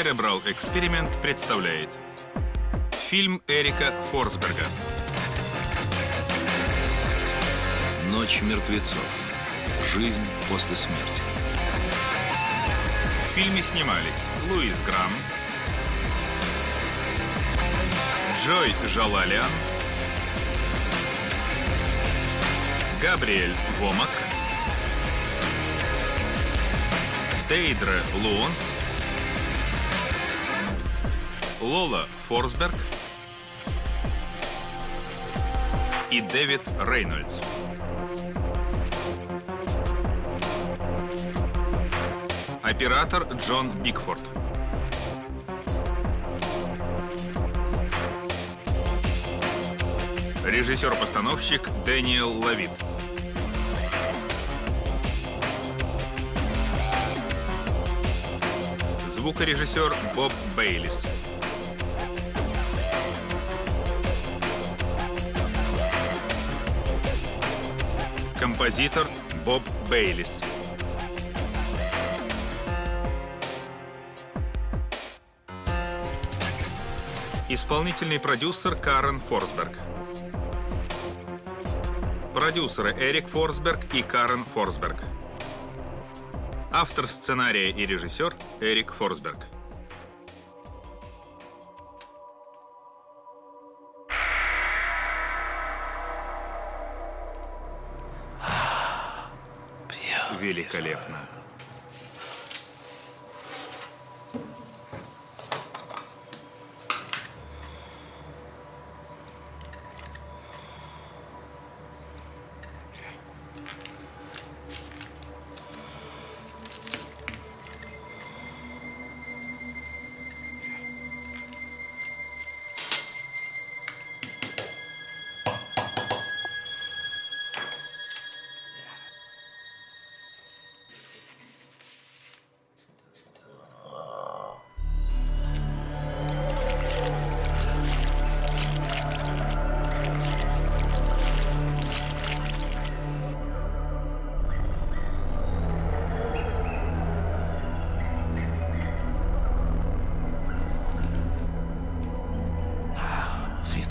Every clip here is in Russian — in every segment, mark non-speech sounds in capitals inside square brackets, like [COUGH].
Cerebral Experiment представляет фильм Эрика Форсберга. Ночь мертвецов. Жизнь после смерти. В фильме снимались Луис Грам, Джой Жалалиан, Габриэль Вомак, Дейдре Лайонс, Лола Форсберг и Дэвид Рейнольдс. Оператор Джон Бигфорд. Режиссер-постановщик Дэниел Лавит. Звукорежиссер Боб Бейлис. Композитор Боб Бейлис. Исполнительный продюсер Карен Форсберг. Продюсеры Эрик Форсберг и Карен Форсберг. Автор сценария и режиссер Эрик Форсберг. Великолепно.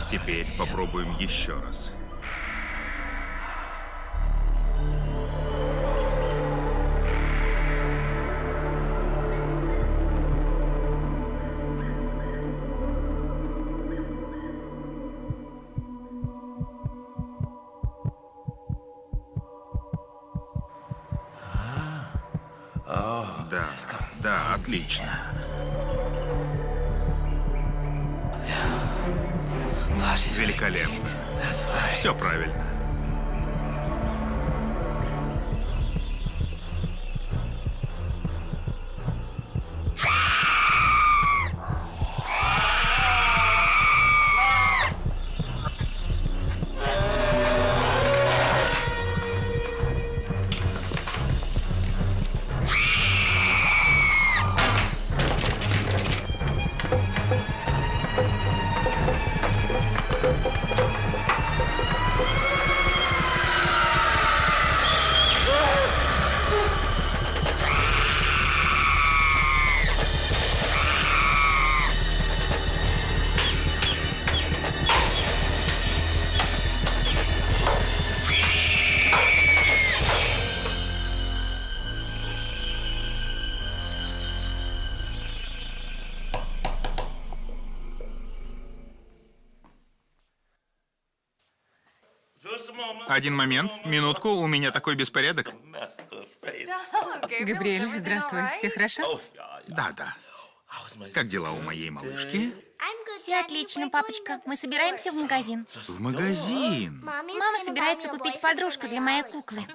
Теперь попробуем еще раз. Все правильно. Один момент, минутку, у меня такой беспорядок. Габриэль, здравствуй. Все хорошо? Да, да. Как дела у моей малышки? Все отлично, папочка. Мы собираемся в магазин. В магазин. Мама собирается купить подружку для моей куклы.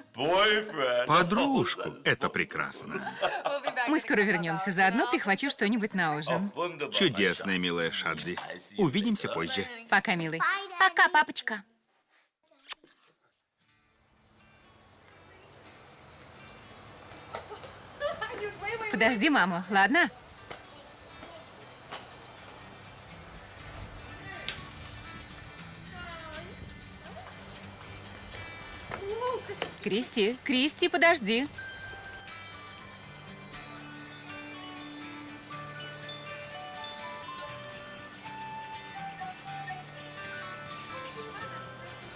Подружку. Это прекрасно. Мы скоро вернемся. Заодно прихвачу что-нибудь на ужин. Чудесная, милая Шадзи. Увидимся позже. Пока, милый. Пока, папочка. подожди маму, ладно? Кристи, Кристи, подожди.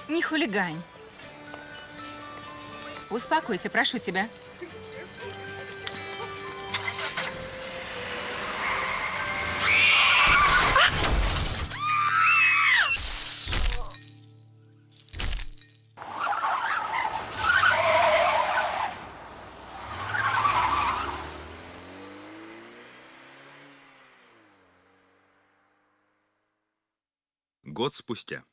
Не хулигань. Успокойся, прошу тебя. Год спустя.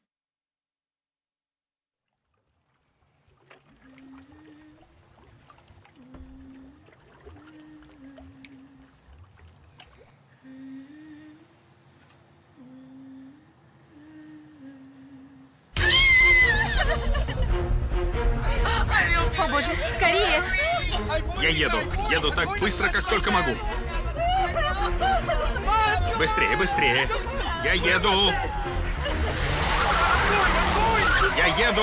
О боже, скорее! Я еду. Еду так быстро, как только могу. Быстрее, быстрее. Я еду. Я еду.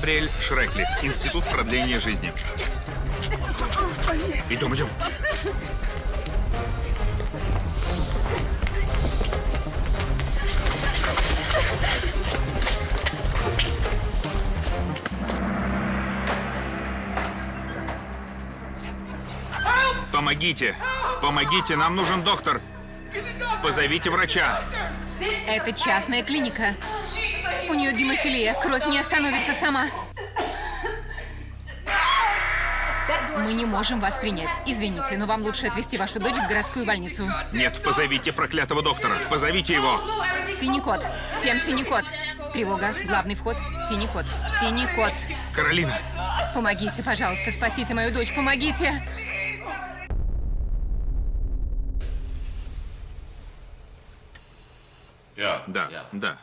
Габриэль Шрекли, Институт продления жизни. Идем, идем. Помогите! Помогите, нам нужен доктор! Позовите врача! Это частная клиника. У нее гемофилия, кровь не остановится сама. Мы не можем вас принять. Извините, но вам лучше отвезти вашу дочь в городскую больницу. Нет, позовите проклятого доктора! Позовите его! Синий кот. Всем синий кот. Тревога. Главный вход. Синий кот. Синий кот. Каролина! Помогите, пожалуйста, спасите мою дочь, помогите. Да.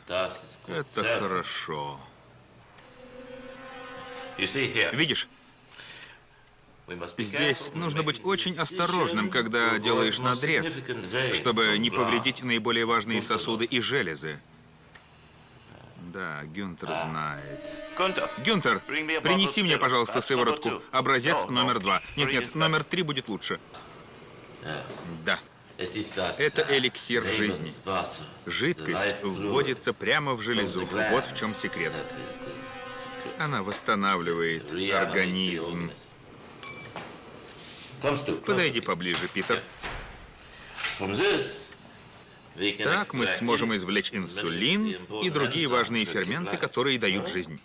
Это хорошо. Видишь, здесь нужно быть очень осторожным, когда делаешь надрез, чтобы не повредить наиболее важные сосуды и железы. Да, Гюнтер знает. Gunther, Гюнтер, принеси мне, пожалуйста, That's сыворотку. Образец номер два. Three Нет, is нет, номер три будет лучше. Yes. Да. Это эликсир жизни. Жидкость вводится прямо в железу. Вот в чем секрет. Она восстанавливает организм. Подойди поближе, Питер. Так мы сможем извлечь инсулин и другие важные ферменты, которые дают жизнь.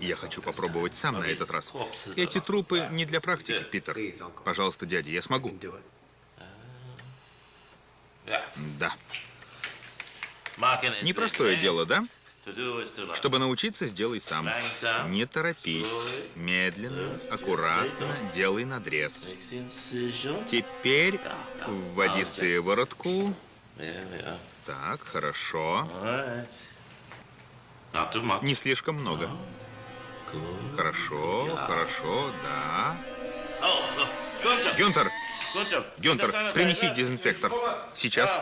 Я хочу попробовать сам на этот раз. Эти трупы не для практики, Питер. Пожалуйста, дядя, я смогу. Да. Непростое дело, да? Чтобы научиться, сделай сам. Не торопись. Медленно, аккуратно делай надрез. Теперь вводи сыворотку. Так, хорошо. Не слишком много. Хорошо, хорошо, да. [LAUGHS] Гюнтер, Гюнтер, принеси дезинфектор. Сейчас.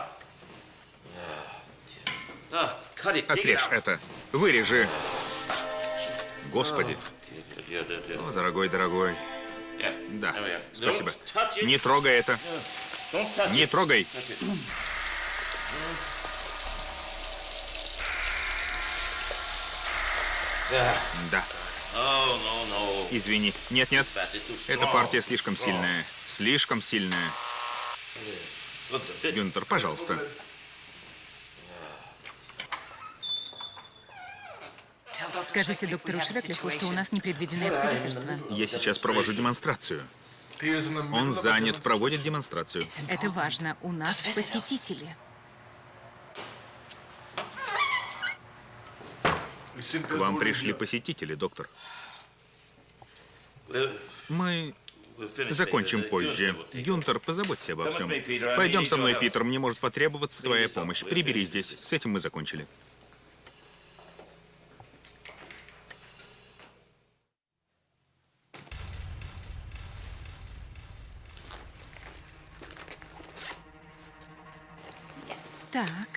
Отрежь это. Вырежи. Господи. О, дорогой, дорогой. Да, спасибо. Не трогай это. Не трогай. Да, извини. Нет, нет. Эта партия слишком сильная. Слишком сильная. Гюнтер, пожалуйста. Скажите доктору Шреклиху, что у нас непредвиденные обстоятельства. Я сейчас провожу демонстрацию. Он занят, проводит демонстрацию. Это важно. У нас посетители. К вам пришли посетители, доктор. Мы Закончим позже. Гюнтер, позаботься обо всем. Пойдем со мной, Питер, мне может потребоваться твоя помощь. Прибери здесь. С этим мы закончили. Так.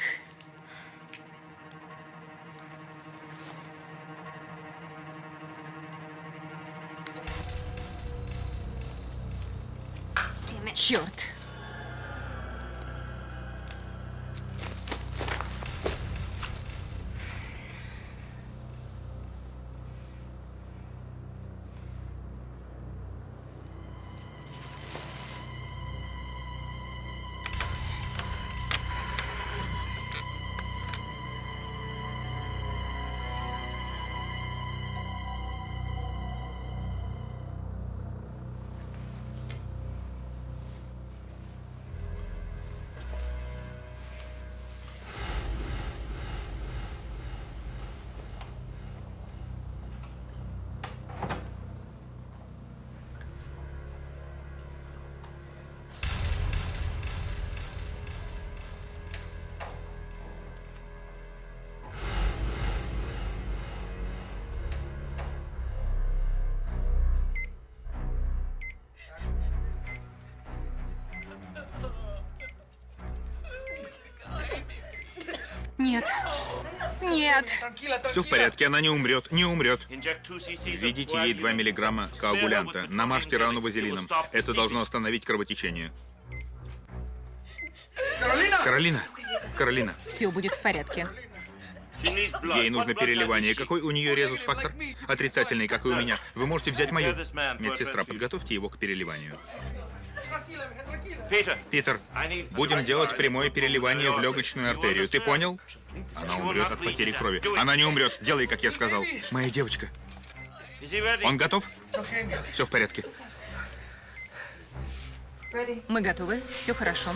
Нет. Нет. Все в порядке, она не умрет, не умрет. Введите ей 2 миллиграмма коагулянта. Намажьте рану вазелином. Это должно остановить кровотечение. Каролина! Каролина, Все будет в порядке. ей нужно переливание. Какой у нее резус-фактор? Отрицательный, как и у меня. Вы можете взять мою. Медсестра, подготовьте его к переливанию. Питер, будем делать прямое переливание в легочную артерию. Ты понял? Она умрет от потери крови. Она не умрет. Делай, как я сказал. Моя девочка. Он готов? Все в порядке. Мы готовы. Все хорошо.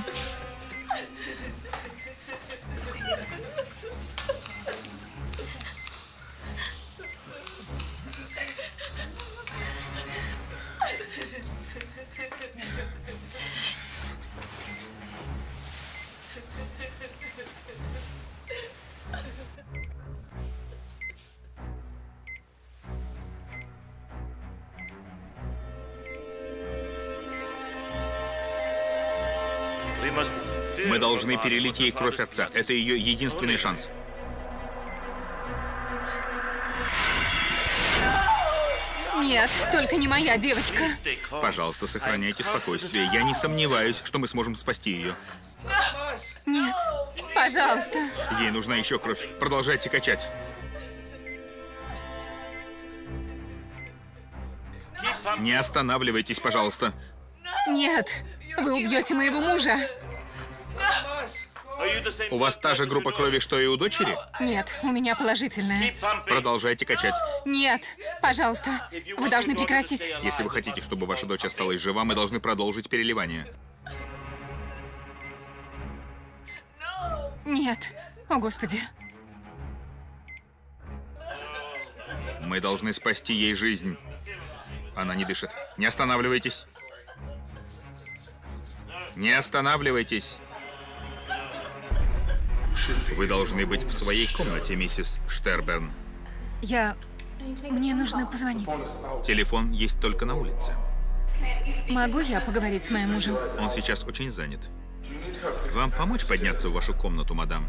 Должны перелить ей кровь отца. Это ее единственный шанс. Нет, только не моя девочка. Пожалуйста, сохраняйте спокойствие. Я не сомневаюсь, что мы сможем спасти ее. Нет. Пожалуйста. Ей нужна еще кровь. Продолжайте качать. Не останавливайтесь, пожалуйста. Нет. Вы убьете моего мужа. У вас та же группа крови, что и у дочери? Нет, у меня положительная. Продолжайте качать. Нет, пожалуйста. Вы должны прекратить. Если вы хотите, чтобы ваша дочь осталась жива, мы должны продолжить переливание. Нет. О, Господи. Мы должны спасти ей жизнь. Она не дышит. Не останавливайтесь. Не останавливайтесь. Вы должны быть в своей комнате, миссис Штерберн. Я... Мне нужно позвонить. Телефон есть только на улице. Могу я поговорить с моим мужем? Он сейчас очень занят. Вам помочь подняться в вашу комнату, мадам?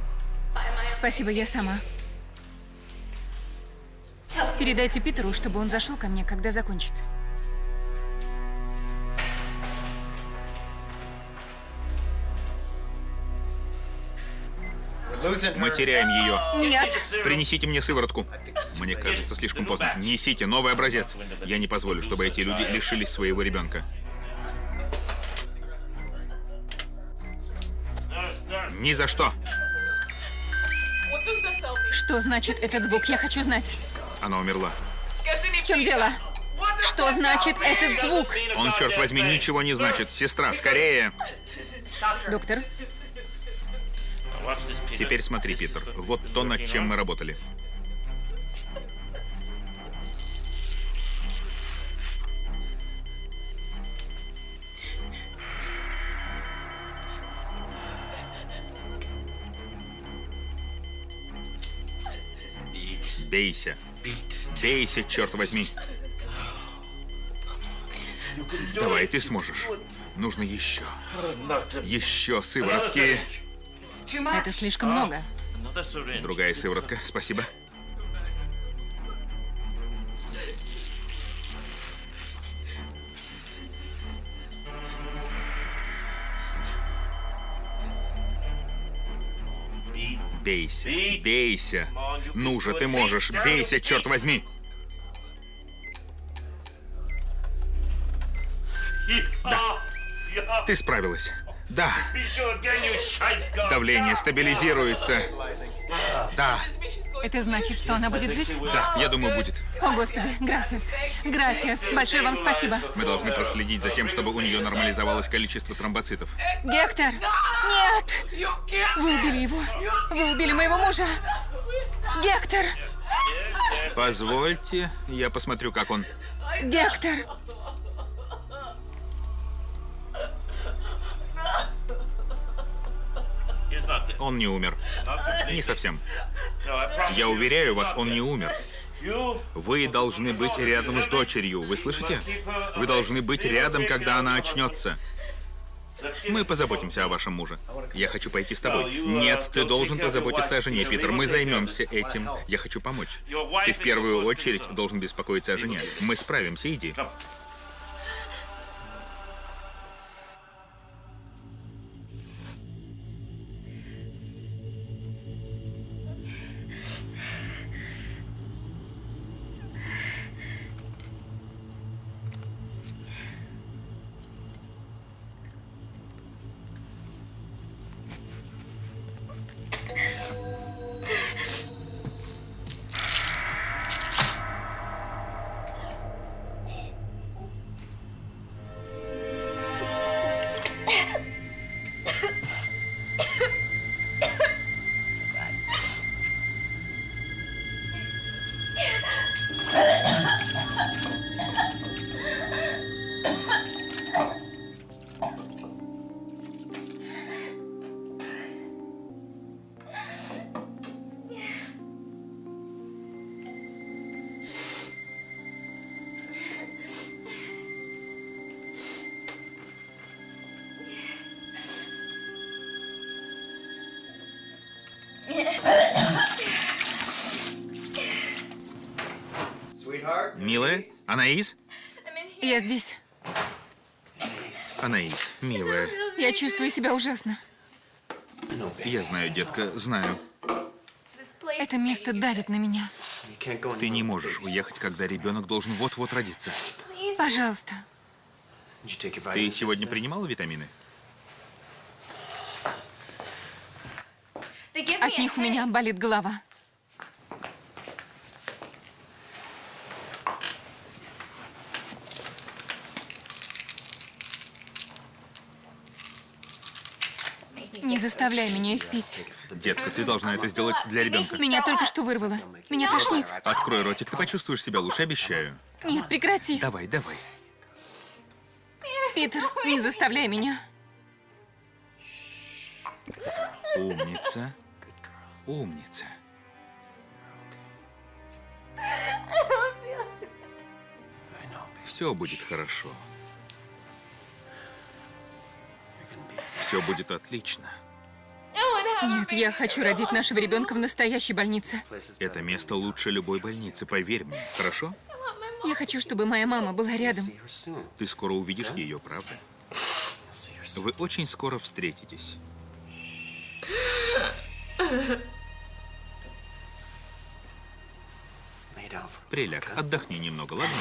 Спасибо, я сама. Передайте Питеру, чтобы он зашел ко мне, когда закончит. Мы теряем ее. Нет. Принесите мне сыворотку. Мне кажется, слишком поздно. Несите новый образец. Я не позволю, чтобы эти люди лишились своего ребенка. Ни за что. Что значит этот звук? Я хочу знать. Она умерла. В чем дело? Что значит этот звук? Он, черт возьми, ничего не значит. Сестра, скорее. Доктор, Теперь смотри, Питер. Вот то, над чем мы работали. Бейся. Бейся, черт возьми. Давай, ты сможешь. Нужно еще. Еще сыворотки. Это слишком много. Другая сыворотка, спасибо. Бейся, бейся. Ну же, ты можешь, бейся, черт возьми. Да. Ты справилась. Да, давление стабилизируется. Да, Это значит, что она будет жить? да, я думаю, будет. О, Господи, грасиас. Грасиас. Большое вам спасибо. Мы должны проследить за тем, чтобы у нее нормализовалось количество тромбоцитов. Гектор! Нет! Вы убили его! Вы убили моего мужа! Гектор! Позвольте, я посмотрю, как он. Гектор! Он не умер. Не совсем. Я уверяю вас, он не умер. Вы должны быть рядом с дочерью, вы слышите? Вы должны быть рядом, когда она очнется. Мы позаботимся о вашем муже. Я хочу пойти с тобой. Нет, ты должен позаботиться о жене, Питер. Мы займемся этим. Я хочу помочь. Ты в первую очередь должен беспокоиться о жене. Мы справимся, иди. Анаис? Я здесь. Анаис, милая. Я чувствую себя ужасно. Я знаю, детка, знаю. Это место давит на меня. Ты не можешь уехать, когда ребенок должен вот-вот родиться. Пожалуйста. Ты сегодня принимала витамины? От них у меня болит голова. Не заставляй меня их пить. Детка, ты должна это сделать для ребенка. Меня только что вырвало. Меня тошнит. Открой ротик, ты почувствуешь себя лучше, обещаю. Нет, прекрати. Давай, давай. Питер, не заставляй меня. Умница. Умница. Все будет хорошо. Все будет отлично. Нет, я хочу родить нашего ребенка в настоящей больнице. Это место лучше любой больницы, поверь мне. Хорошо? Я хочу, чтобы моя мама была рядом. Ты скоро увидишь ее, правда? Вы очень скоро встретитесь. Приляг, отдохни немного, ладно?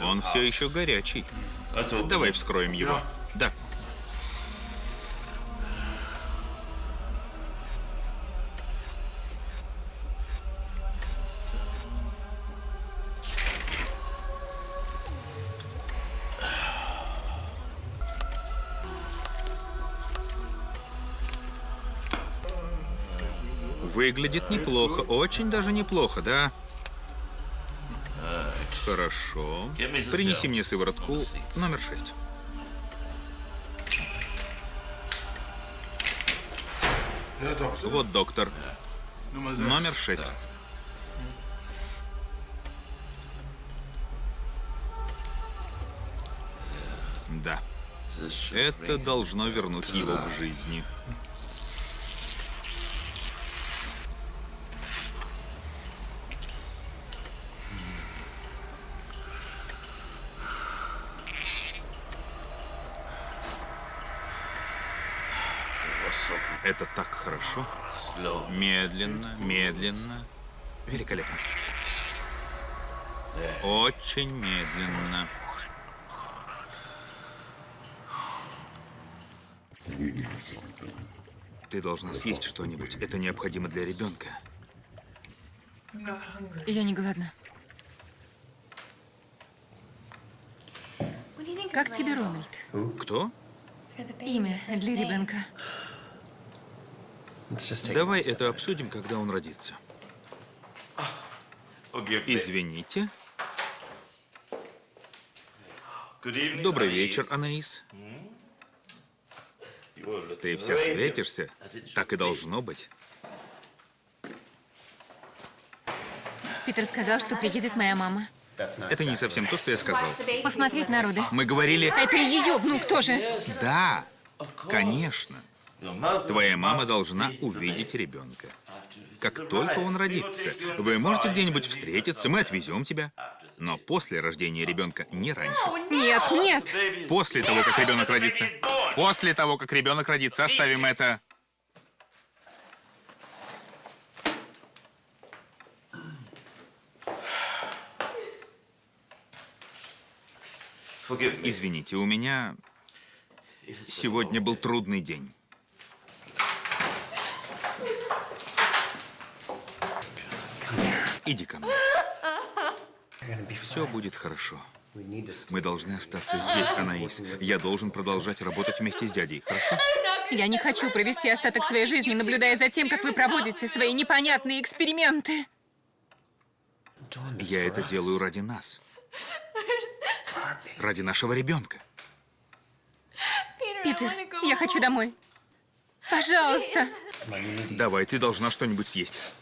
Он все еще горячий. Open Давай вскроем его. Да. Выглядит неплохо, очень даже неплохо, да? Хорошо. Принеси мне сыворотку номер шесть. Вот доктор. Номер шесть. Да, это должно вернуть его к жизни. Это так хорошо. Медленно, медленно. Великолепно. Очень медленно. Ты должна съесть что-нибудь. Это необходимо для ребенка. Я не голодна. Как тебе, Рональд? Кто? Имя для ребенка. Давай это обсудим, когда он родится. Извините. Добрый вечер, Анаис. Ты вся светишься. Так и должно быть. Питер сказал, что приедет моя мама. Это не совсем то, что я сказал. Посмотреть народы. Мы говорили... Это ее внук тоже. Да, конечно. Твоя мама должна увидеть ребенка. Как только он родится, вы можете где-нибудь встретиться, мы отвезем тебя. Но после рождения ребенка, не раньше. Нет, нет. После того, как ребенок родится. После того, как ребенок родится, оставим это. Извините, у меня сегодня был трудный день. Иди ко мне. Все будет хорошо. Мы должны остаться здесь, Анаис. Я должен продолжать работать вместе с дядей, хорошо? Я не хочу провести остаток своей жизни, наблюдая за тем, как вы проводите свои непонятные эксперименты. Я это делаю ради нас. Ради нашего ребенка. Питер, я хочу домой. Пожалуйста. Давай, ты должна что-нибудь съесть.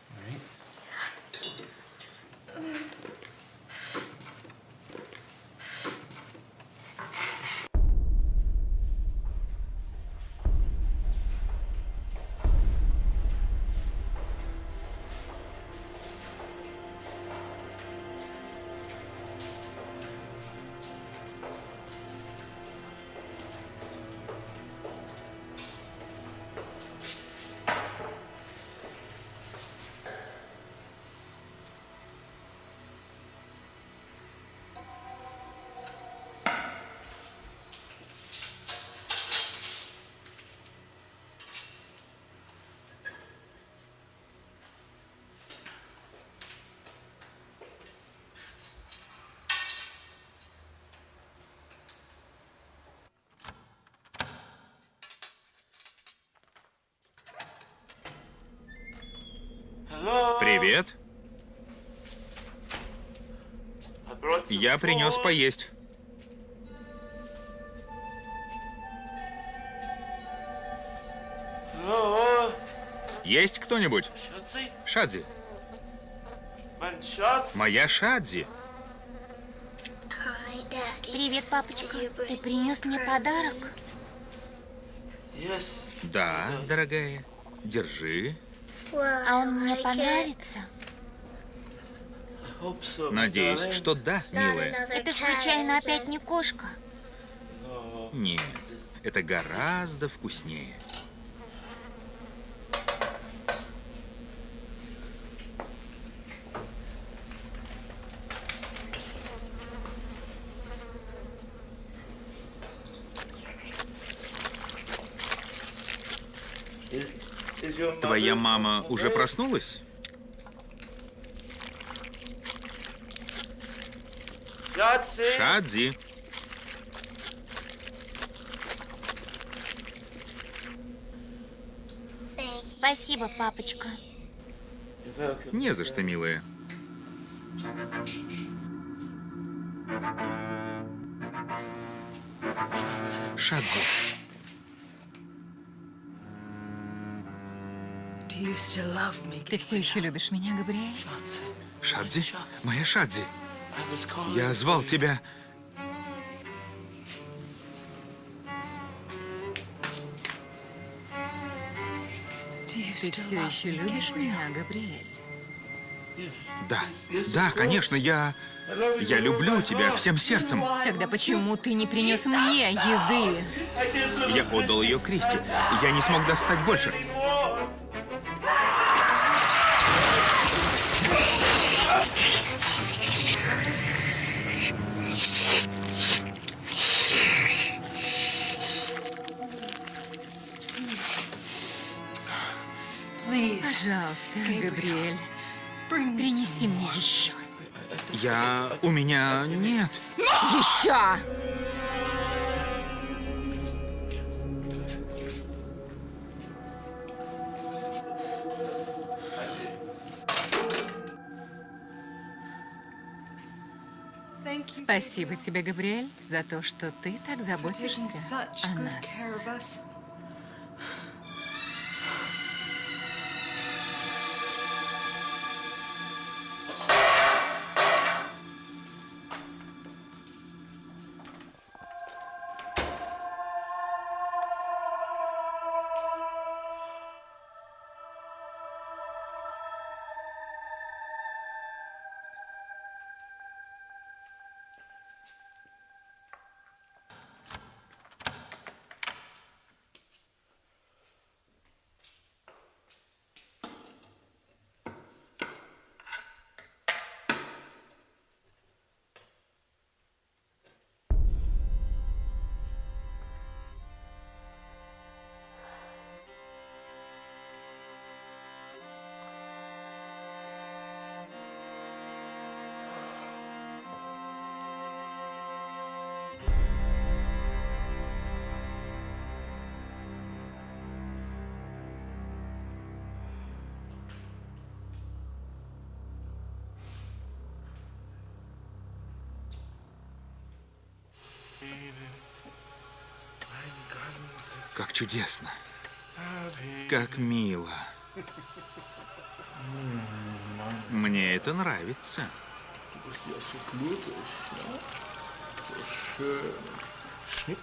Привет. Я принес поесть. Есть кто-нибудь? Шадзи. Моя Шадзи. Привет, папочка. Ты принес мне подарок? Да, дорогая. Держи. А он мне понравится? Надеюсь, что да, милая. Это случайно опять не кошка? Нет, это гораздо вкуснее. Твоя мама уже проснулась? Шадзи. Спасибо, папочка. Не за что, милая. Шадзи. Ты все еще любишь меня, Габриэль? Шадзи? Моя Шадзи. I was calling. Я звал тебя. Do you Ты still все love еще me, любишь Gabriel? меня, Габриэль? Да, да, конечно, я... Я люблю тебя всем сердцем. Тогда почему ты не принес мне еды? Я отдал ее Кристи. Я не смог достать больше. Габриэль, принеси мне еще. Я... У меня нет. Еще! Спасибо тебе, Габриэль, за то, что ты так заботишься о нас. Как чудесно. Как мило. Мне это нравится.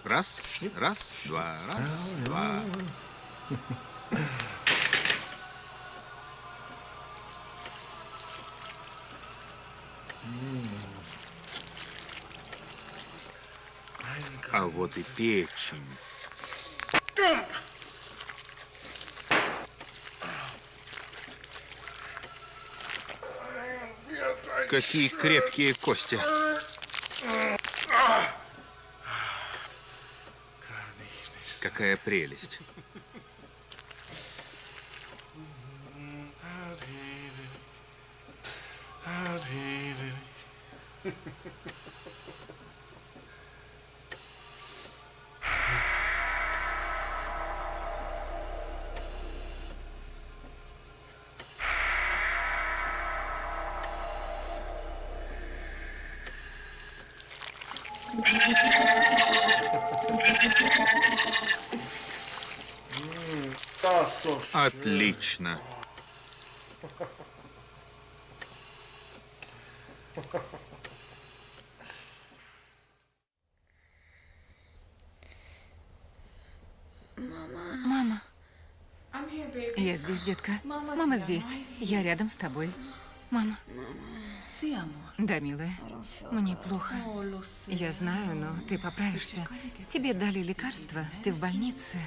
Раз, раз, два, раз, два. А вот и печень. Какие крепкие кости. Какая прелесть. Отлично. Мама, я здесь, детка. Мама здесь. Я рядом с тобой. Мама. Да, милая. Мне плохо. Я знаю, но ты поправишься. Тебе дали лекарства, ты в больнице.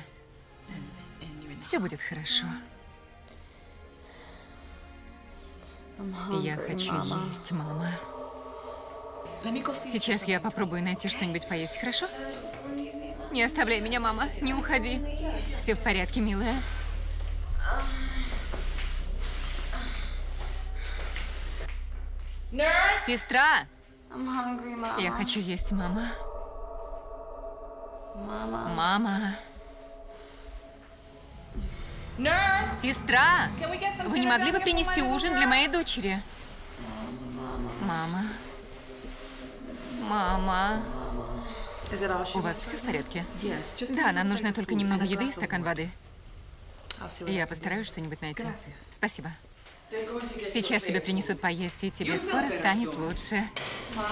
Все будет хорошо. Я хочу есть, мама. Сейчас я попробую найти что-нибудь поесть, хорошо? Не оставляй меня, мама. Не уходи. Все в порядке, милая. Сестра! Я хочу есть, мама. Сестра! Вы не могли бы принести ужин для моей дочери? Мама. Мама. У вас все в порядке? Да, нам нужно только немного еды и стакан воды. Я постараюсь что-нибудь найти. Спасибо. Сейчас тебе принесут поесть, и тебе скоро станет лучше.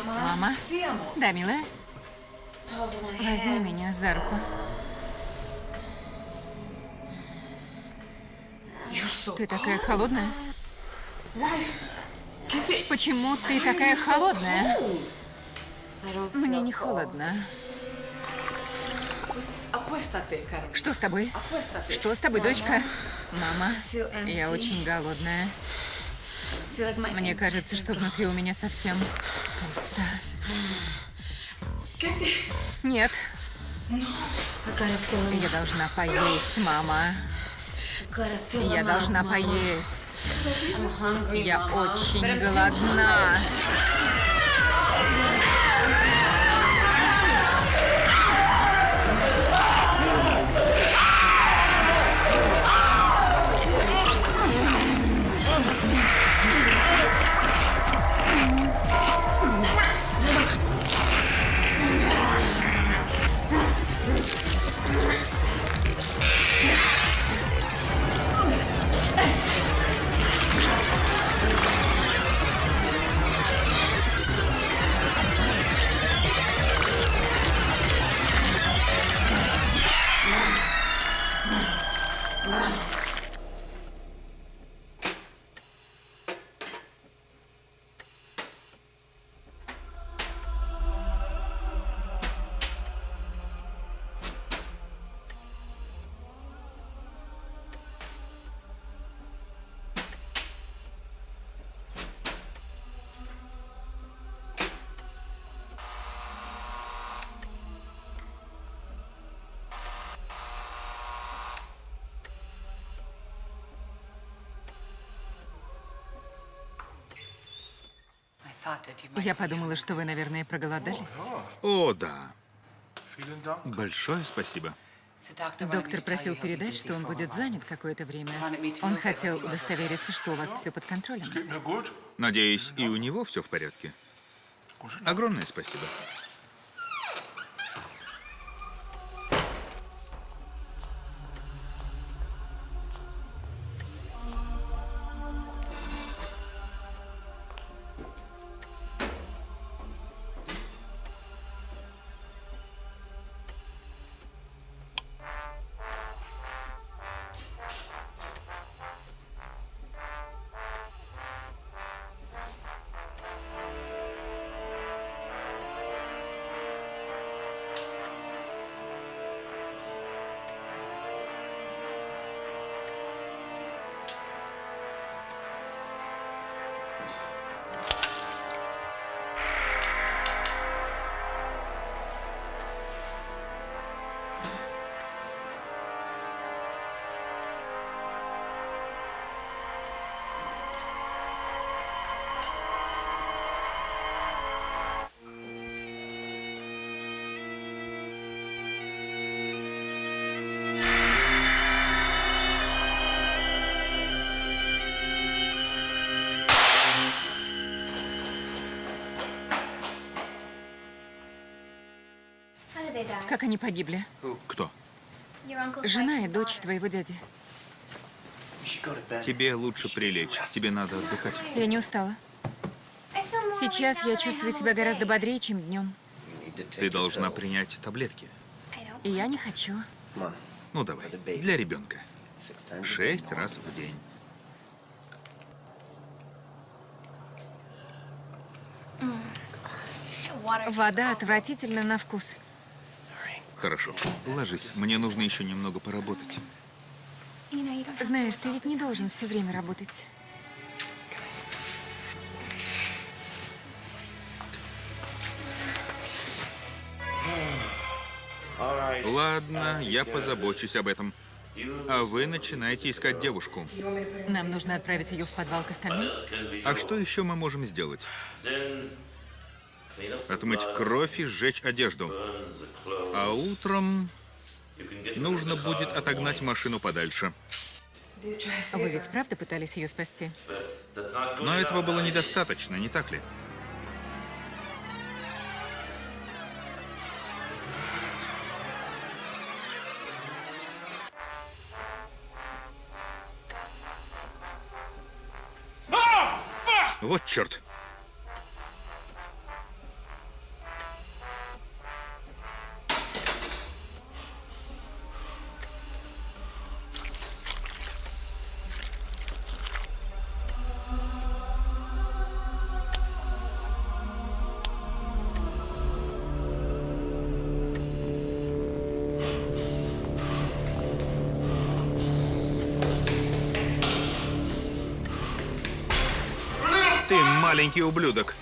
Мама? Да, милая? Возьми меня за руку. Ты такая холодная? Почему ты такая холодная? Мне не холодно. Что с тобой? Что с тобой, дочка? Мама, я очень голодная. Мне кажется, что внутри у меня совсем пусто. Нет. Я должна поесть, мама. Я должна поесть. Я очень голодна. Я подумала, что вы, наверное, проголодались. О, да. Большое спасибо. Доктор просил передать, что он будет занят какое-то время. Он хотел удостовериться, что у вас все под контролем. Надеюсь, и у него все в порядке. Огромное спасибо. Как они погибли? Кто? Жена и дочь твоего дяди. Тебе лучше прилечь. Тебе надо отдыхать. Я не устала. Сейчас я чувствую себя гораздо бодрее, чем днем. Ты должна принять таблетки. И я не хочу. Ну давай, для ребенка. Шесть раз в день. Вода отвратительна на вкус. Хорошо. Ложись. Мне нужно еще немного поработать. Знаешь, ты ведь не должен все время работать. Ладно, я позабочусь об этом. А вы начинаете искать девушку. Нам нужно отправить ее в подвал к остальным. А что еще мы можем сделать? отмыть кровь и сжечь одежду. А утром нужно будет отогнать машину подальше. А вы ведь правда пытались ее спасти? Но этого было недостаточно, не так ли? Вот черт. Маленький ублюдок.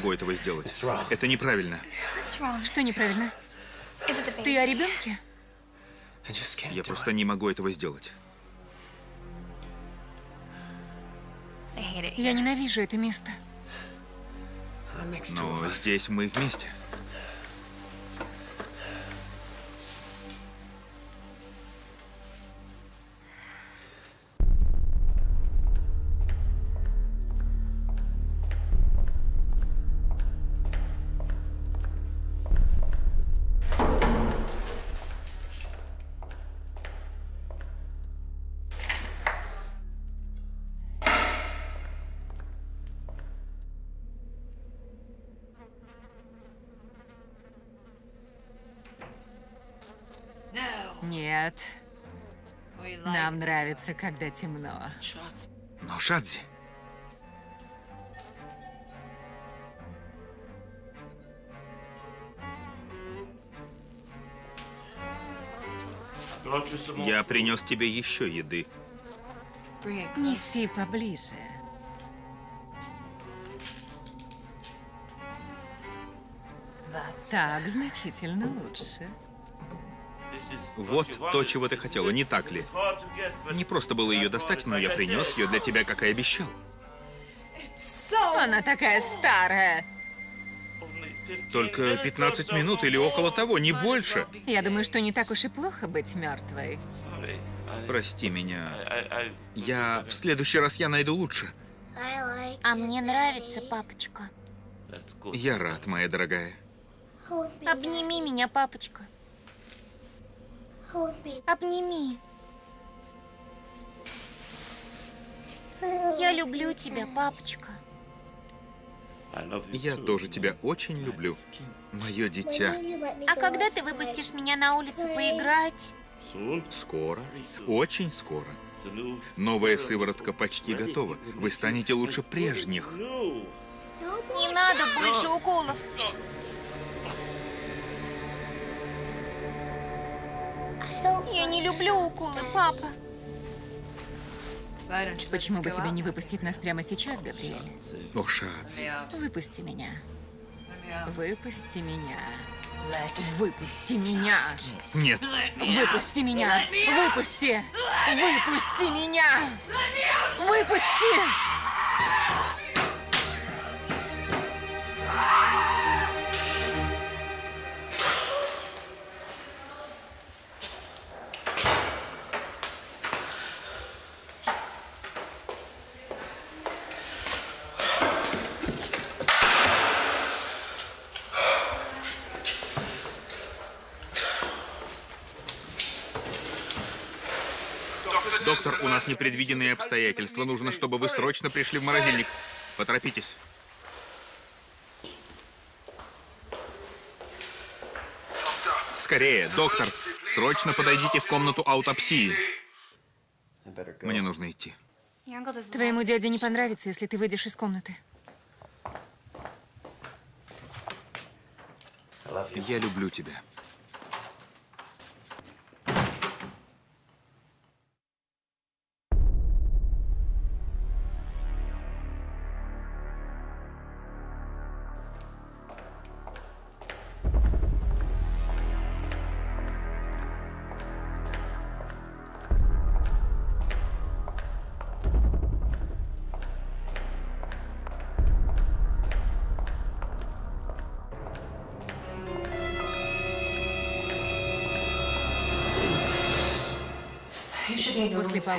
Могу этого сделать. Это неправильно. Что неправильно? Ты о ребенке? Я просто не могу этого сделать. Я ненавижу это место. Но здесь мы вместе. Нравится, когда темно. Но Шадзи, я принес тебе еще еды. Неси поближе. Так значительно лучше. Вот то, чего ты хотела, не так ли? Не просто было ее достать, но я принес ее для тебя, как и обещал. Она такая старая. only 15 Только minutes or 15 so минут или около того, не больше. Я думаю, что не так уж и плохо быть мертвой. Прости меня. Я... В следующий раз я найду лучше. А мне нравится, папочка. Я рад, моя дорогая. Обними меня, папочка. Обними. Я люблю тебя, папочка. Я тоже тебя очень люблю. Мое дитя. А когда ты выпустишь меня на улицу поиграть? Скоро. Очень скоро. Новая сыворотка почти готова. Вы станете лучше прежних. Не надо больше уколов. Я не люблю уколы, папа. Почему бы тебе не выпустить нас прямо сейчас, Габриэль? О, Шадзи. Выпусти меня. Выпусти меня. Выпусти меня. Нет. Выпусти меня. Выпусти. Выпусти меня. Выпусти. Доктор, у нас непредвиденные обстоятельства. Нужно, чтобы вы срочно пришли в морозильник. Поторопитесь. Скорее, доктор, срочно подойдите в комнату аутопсии. Мне нужно идти. Твоему дяде не понравится, если ты выйдешь из комнаты. Я люблю тебя.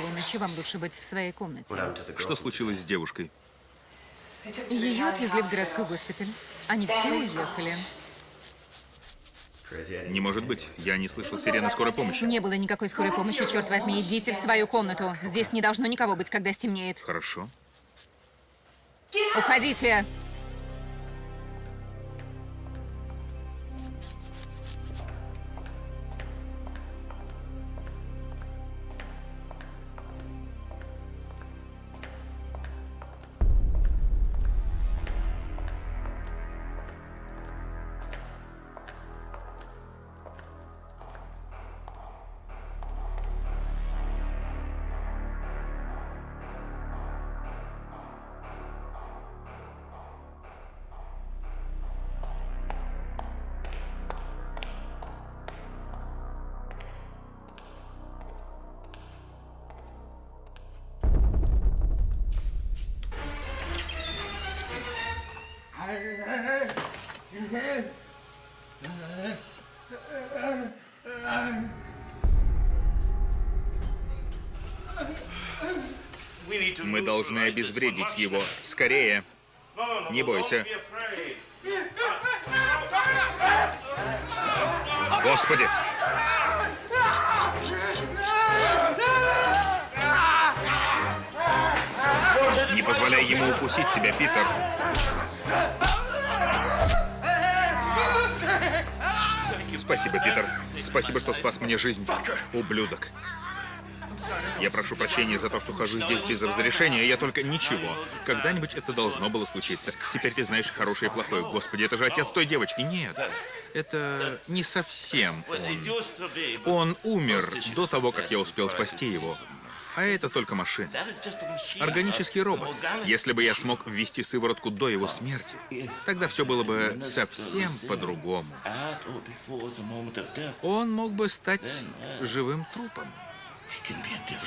Полуночи вам лучше быть в своей комнате. Что случилось с девушкой? Ее отвезли в городской госпиталь. Они все уехали. Не может быть. Я не слышал сирены скорой помощи. Не было никакой скорой помощи, черт возьми. Идите в свою комнату. Здесь не должно никого быть, когда стемнеет. Хорошо. Уходите! Обезвредить его. Скорее. Не бойся. Господи! Не позволяй ему укусить себя, Питер. Спасибо, Питер. Спасибо, что спас мне жизнь. Ублюдок. Я прошу прощения за то, что хожу здесь без разрешения, я только ничего. Когда-нибудь это должно было случиться. Теперь ты знаешь хорошее и плохое. Господи, это же отец той девочки. Нет, это не совсем он. Он умер до того, как я успел спасти его. А это только машина. Органический робот. Если бы я смог ввести сыворотку до его смерти, тогда все было бы совсем по-другому. Он мог бы стать живым трупом.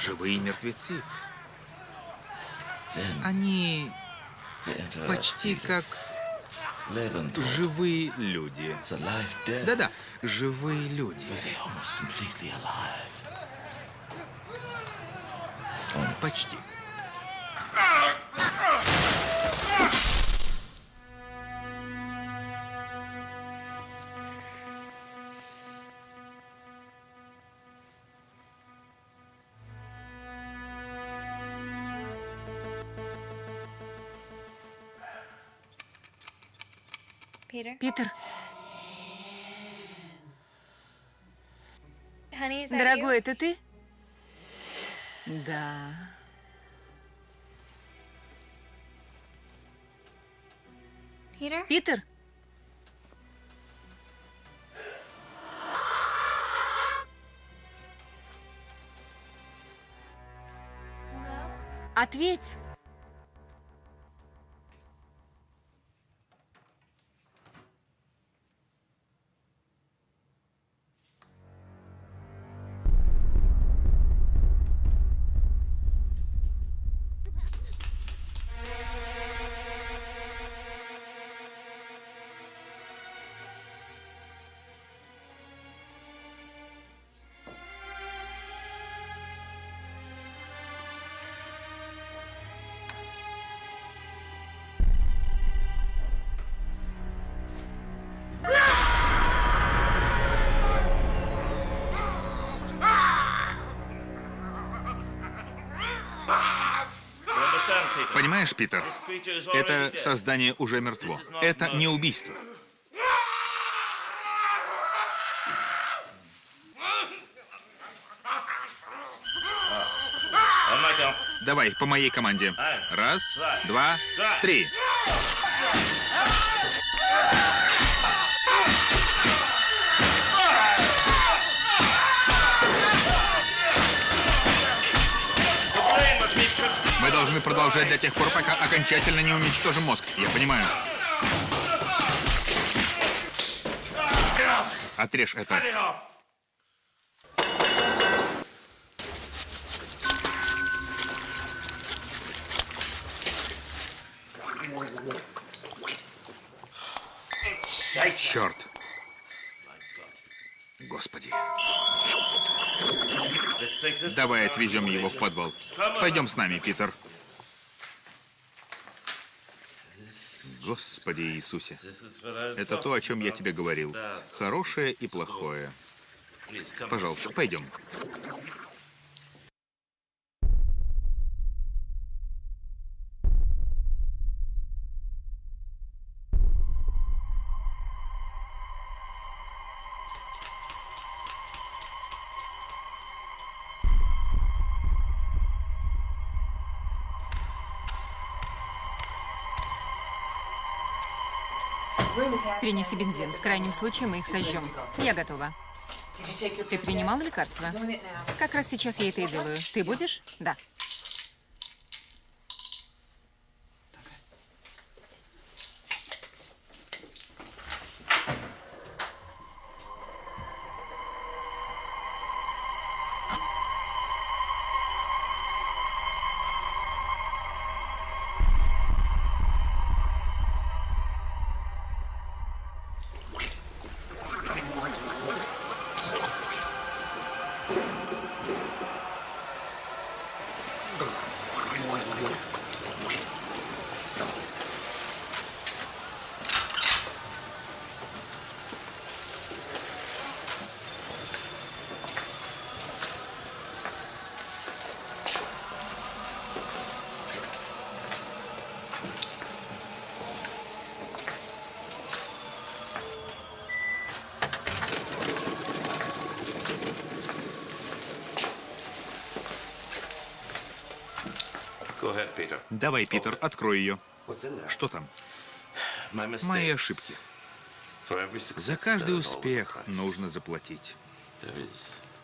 Живые мертвецы. Они почти как живые люди. Да-да, живые люди. Почти. Питер, Дорогой, это ты? Да. Питер? Ответь. Понимаешь, Питер, это создание уже мертво. Это не убийство. Давай, по моей команде. Раз, два, три. Должны продолжать до тех пор, пока окончательно не уничтожим мозг. Я понимаю. Отрежь это. Черт. Господи. Давай отвезем его в подвал. Пойдем с нами, Питер. Господи Иисусе. Это то, о чем я тебе говорил. Хорошее и плохое. Пожалуйста, пойдем. Принеси бензин. В крайнем случае мы их сожжем. Я готова. Ты принимал лекарства? Как раз сейчас я это и делаю. Ты будешь? Да. Давай, Питер, открой ее. Что там? Мои ошибки. За каждый успех нужно заплатить.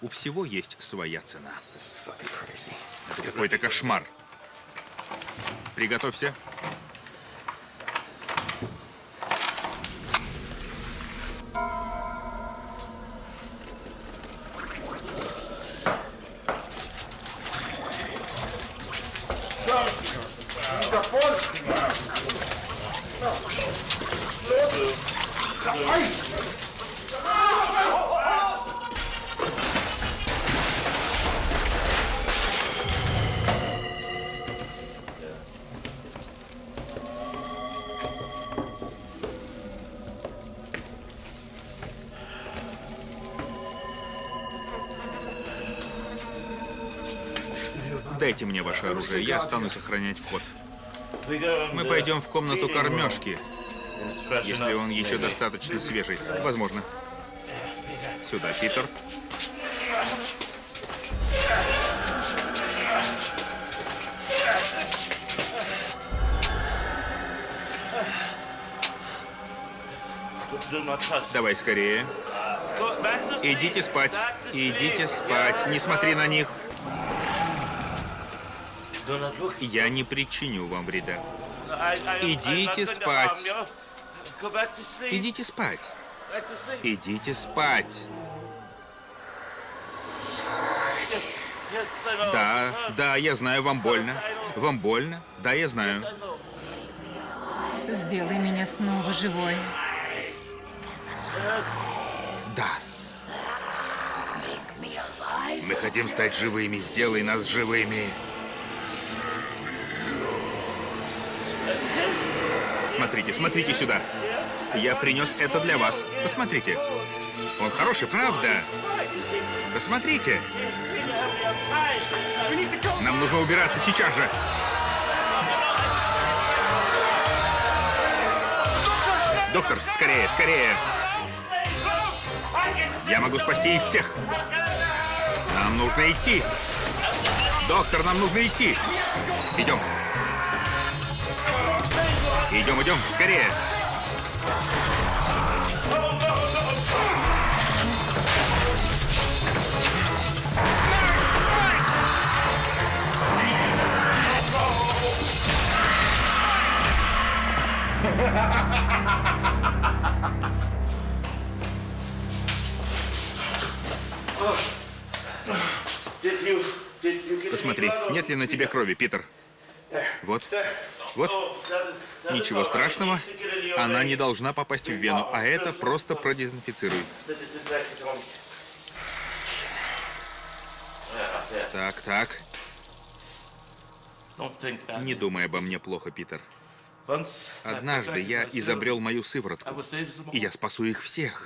У всего есть своя цена. Это какой-то кошмар. Приготовься. Дайте мне ваше оружие, я останусь охранять вход. Мы пойдем в комнату кормежки, если он еще достаточно свежий. Возможно. Сюда, Питер. Давай скорее. Идите спать. Идите спать. Не смотри на них. Я не причиню вам вреда. Идите спать. Идите спать. Идите спать. Да, да, я знаю, вам больно. Вам больно? Да, я знаю. Сделай меня снова живой. Да. Мы хотим стать живыми. Сделай нас живыми. Смотрите, смотрите сюда. Я принес это для вас. Посмотрите. Он хороший, правда? Посмотрите. Нам нужно убираться сейчас же. Доктор, скорее, скорее. Я могу спасти их всех. Нам нужно идти. Доктор, нам нужно идти. Идем. Идем, идем, скорее. Посмотри, нет ли на тебе крови, Питер? Вот, вот. Ничего страшного. Она не должна попасть в вену, а это просто продезинфицирует. Так, так. Не думай обо мне плохо, Питер. Однажды я изобрел мою сыворотку, и я спасу их всех.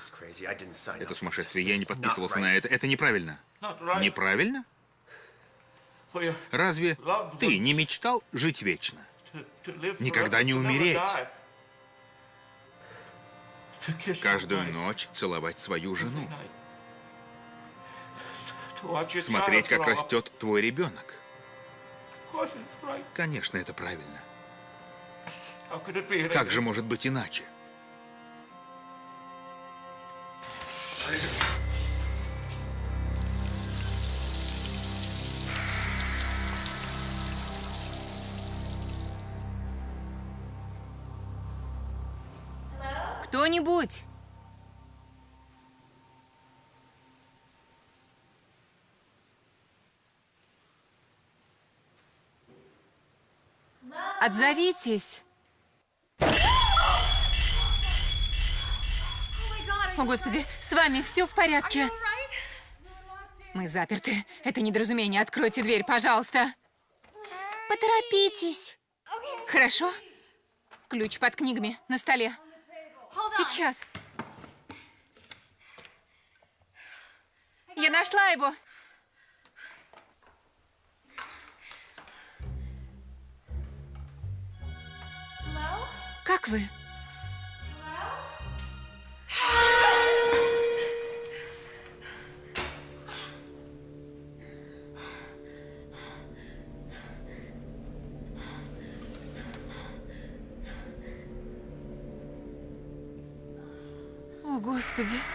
Это сумасшествие, я не подписывался на это. Это неправильно. Неправильно? You Разве ты не мечтал жить вечно? Никогда не умереть. Каждую ночь целовать свою жену. Смотреть, как растет твой ребенок. Конечно, это правильно. Как же может быть иначе? Кто-нибудь? Отзовитесь. О, Господи, с вами все в порядке? Мы заперты. Это недоразумение. Откройте дверь, пожалуйста. Поторопитесь. Хорошо? Ключ под книгами на столе. Сейчас. Я нашла его. Как вы? Господи.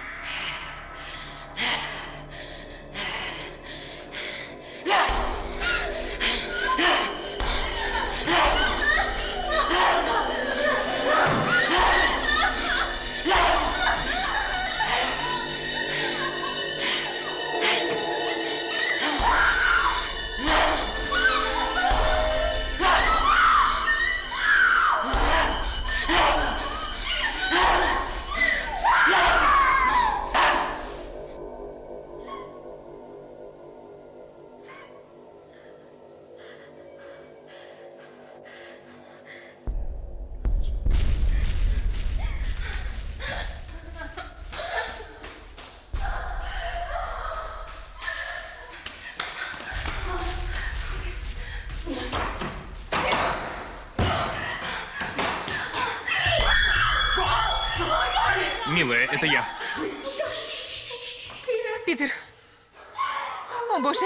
О, Боже.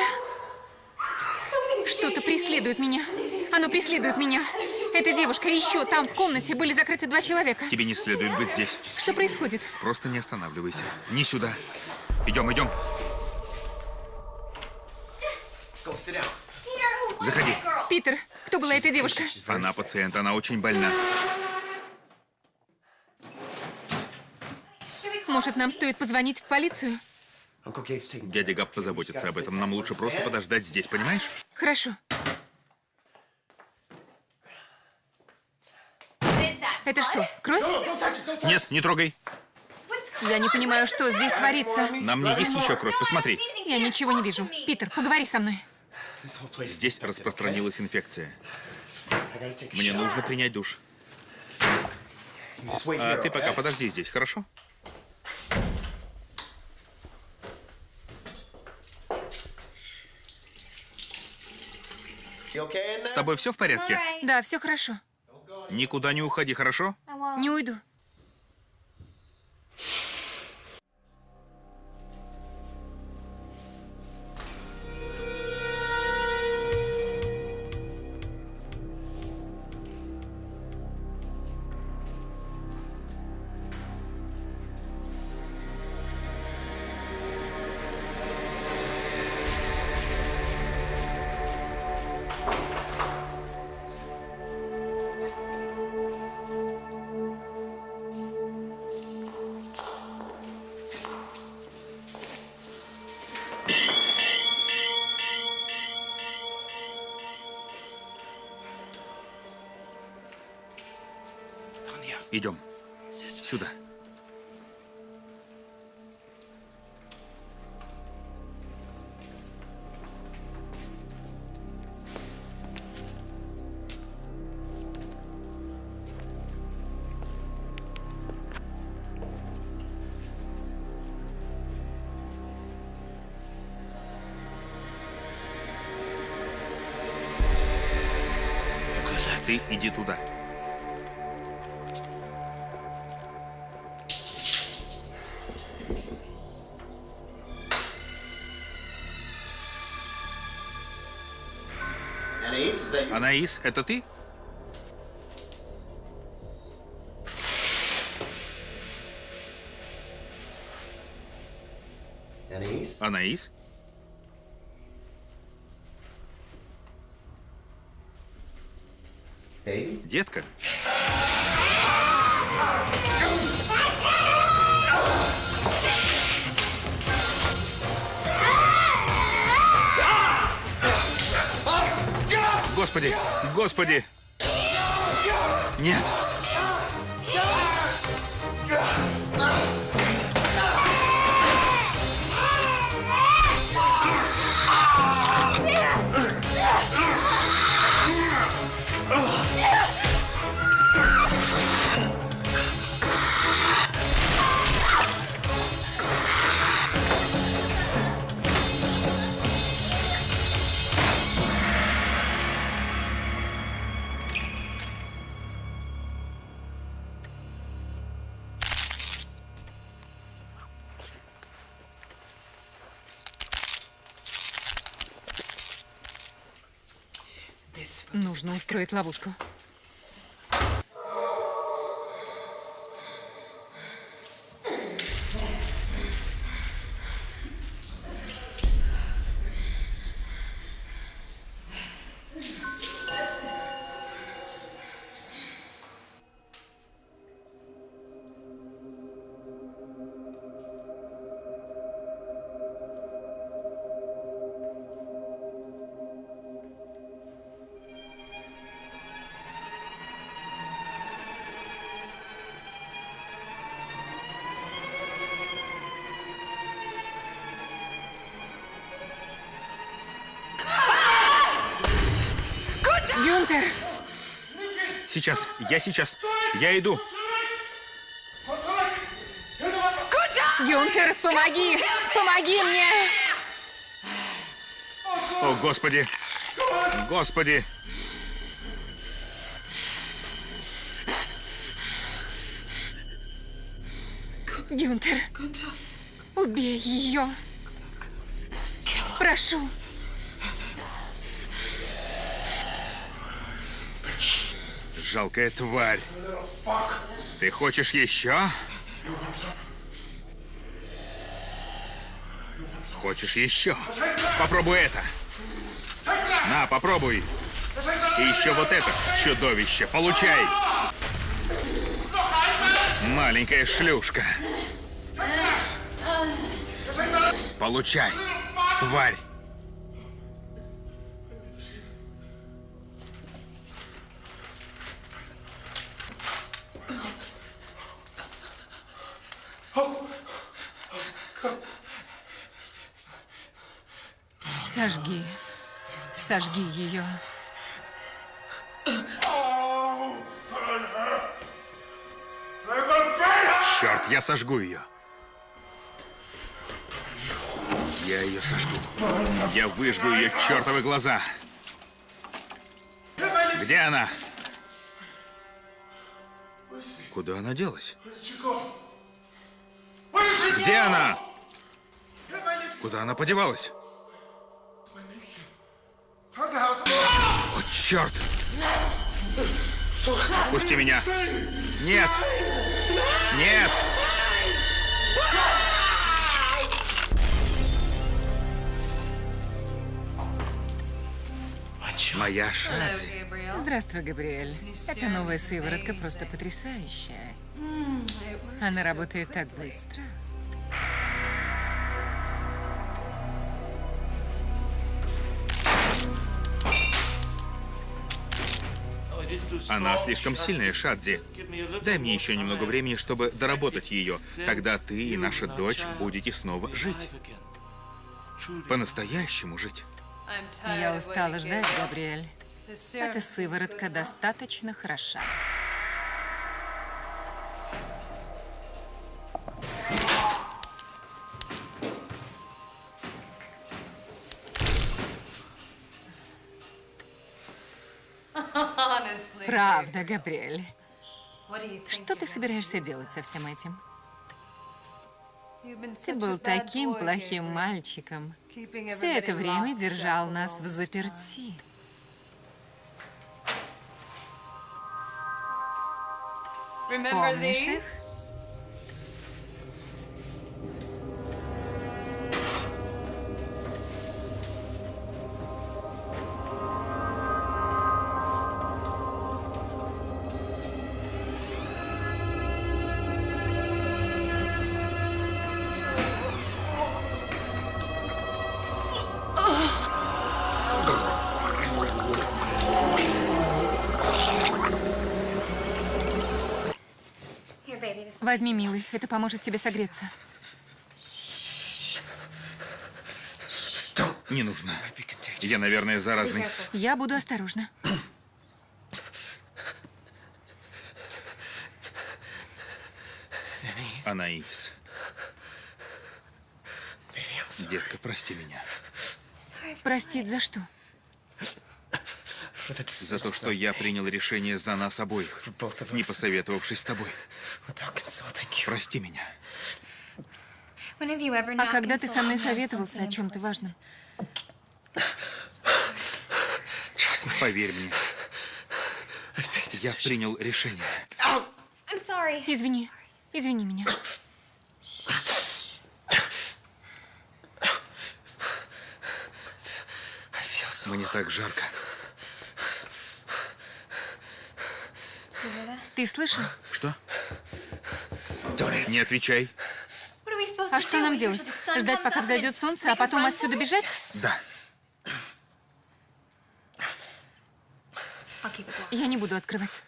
Что-то преследует меня. Оно преследует меня. Эта девушка и еще там в комнате были закрыты два человека. Тебе не следует быть здесь. Что происходит? Просто не останавливайся. Не сюда. Идем, идем. Заходи. Питер, кто была эта девушка? Она пациент, она очень больна. Может, нам стоит позвонить в полицию? Дядя Габ позаботится об этом. Нам лучше просто подождать здесь, понимаешь? Хорошо. Это что, кровь? Нет, не трогай. Я не понимаю, что здесь творится. На мне есть еще кровь, посмотри. Я ничего не вижу. Питер, поговори со мной. Здесь распространилась инфекция. Мне нужно принять душ. А ты пока подожди здесь, хорошо? С тобой все в порядке? Да, все хорошо. Никуда не уходи, хорошо? Не уйду. Иди туда. Анаис, это ты? Анаис? Детка? Господи! Господи! Нет! Нужно устроить ловушку. Сейчас, я сейчас. Я иду. Гюнтер, помоги! Помоги мне! О, Господи! Господи! Гюнтер, убей ее! Прошу! Жалкая тварь. Ты хочешь еще? Хочешь еще? Попробуй это. На, попробуй. И еще вот это чудовище. Получай. Маленькая шлюшка. Получай. Тварь. Сожги. Сожги ее. Черт, я сожгу ее. Я ее сожгу. Я выжгу ее чертовы глаза. Где она? Куда она делась? Где она? Куда она подевалась? О, черт! Пусти меня! Нет! Нет! Моя Шадзи. Здравствуй, Габриэль. Эта новая сыворотка просто потрясающая. Она работает так быстро. Она слишком сильная, Шадзи. Дай мне еще немного времени, чтобы доработать ее. Тогда ты и наша дочь будете снова жить. По-настоящему жить. Я устала ждать, Габриэль. Эта сыворотка достаточно хороша. Правда, Габриэль. Что ты собираешься делать со всем этим? Ты был таким плохим мальчиком. Все это время держал нас в заперти. Помнишь? Возьми, милый, это поможет тебе согреться. Не нужно. Я, наверное, заразный. Я буду осторожна. Анаис. Детка, прости меня. Простить за что? За то, что я принял решение за нас обоих, не посоветовавшись с тобой. Прости меня. А когда ты со мной советовался о чем-то важном? Поверь мне. Я принял решение. Извини. Извини меня. Мне так жарко. Ты слышал? Что? Не отвечай. А что нам делать? Ждать, пока взойдет солнце, а потом отсюда бежать? Да. Я не буду открывать.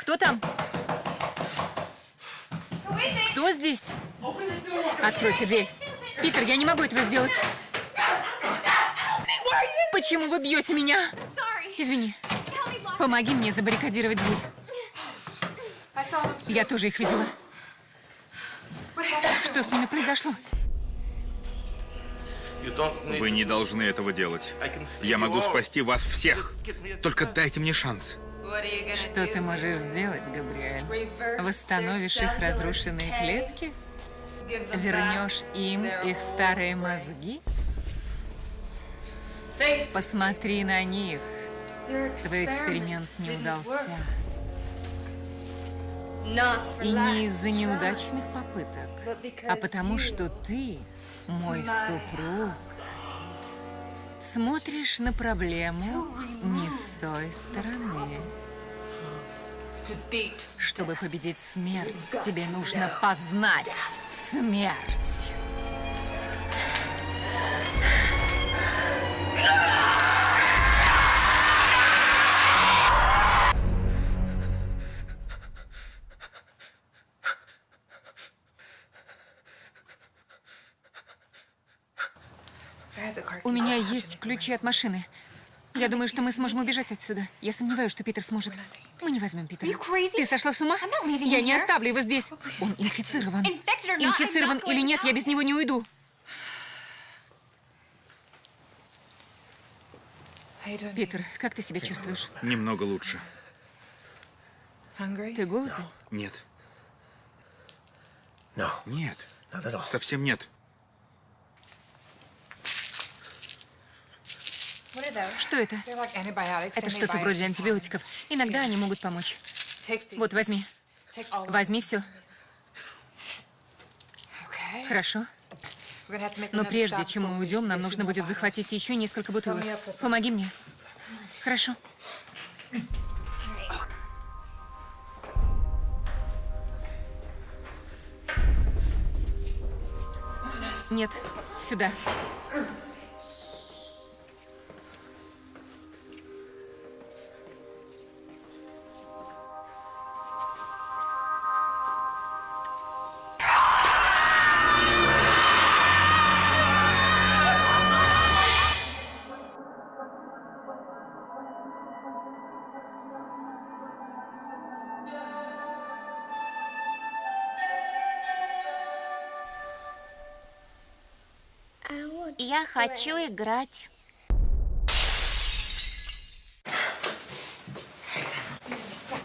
Кто там? Кто здесь? Откройте дверь. Питер, я не могу этого сделать. Почему вы бьете меня? Извини. Помоги мне забаррикадировать дверь. Я тоже их видела. Что с ними произошло? Вы не должны этого делать. Я могу спасти вас всех. Только дайте мне шанс. Что ты можешь сделать, Габриэль? Восстановишь их разрушенные клетки? Вернешь им их старые мозги? Посмотри на них. Твой эксперимент не удался. И не из-за неудачных попыток, а потому что ты, мой супруг, смотришь на проблему не с той стороны. Чтобы победить смерть, тебе нужно познать смерть. У меня есть ключи от машины. Я думаю, что мы сможем убежать отсюда. Я сомневаюсь, что Питер сможет. Мы не возьмем Питера. Ты сошла с ума? Я не оставлю его здесь. Он инфицирован. Инфицирован или нет, я без него не уйду. Питер, как ты себя чувствуешь? Немного лучше. Ты голоден? Нет. Нет. Совсем нет. Что это? Это что-то вроде антибиотиков. Иногда они могут помочь. Вот, возьми. Возьми все. Хорошо. Но прежде чем мы уйдем, нам нужно будет захватить еще несколько бутылок. Помоги мне. Хорошо. Нет, сюда. Я хочу играть.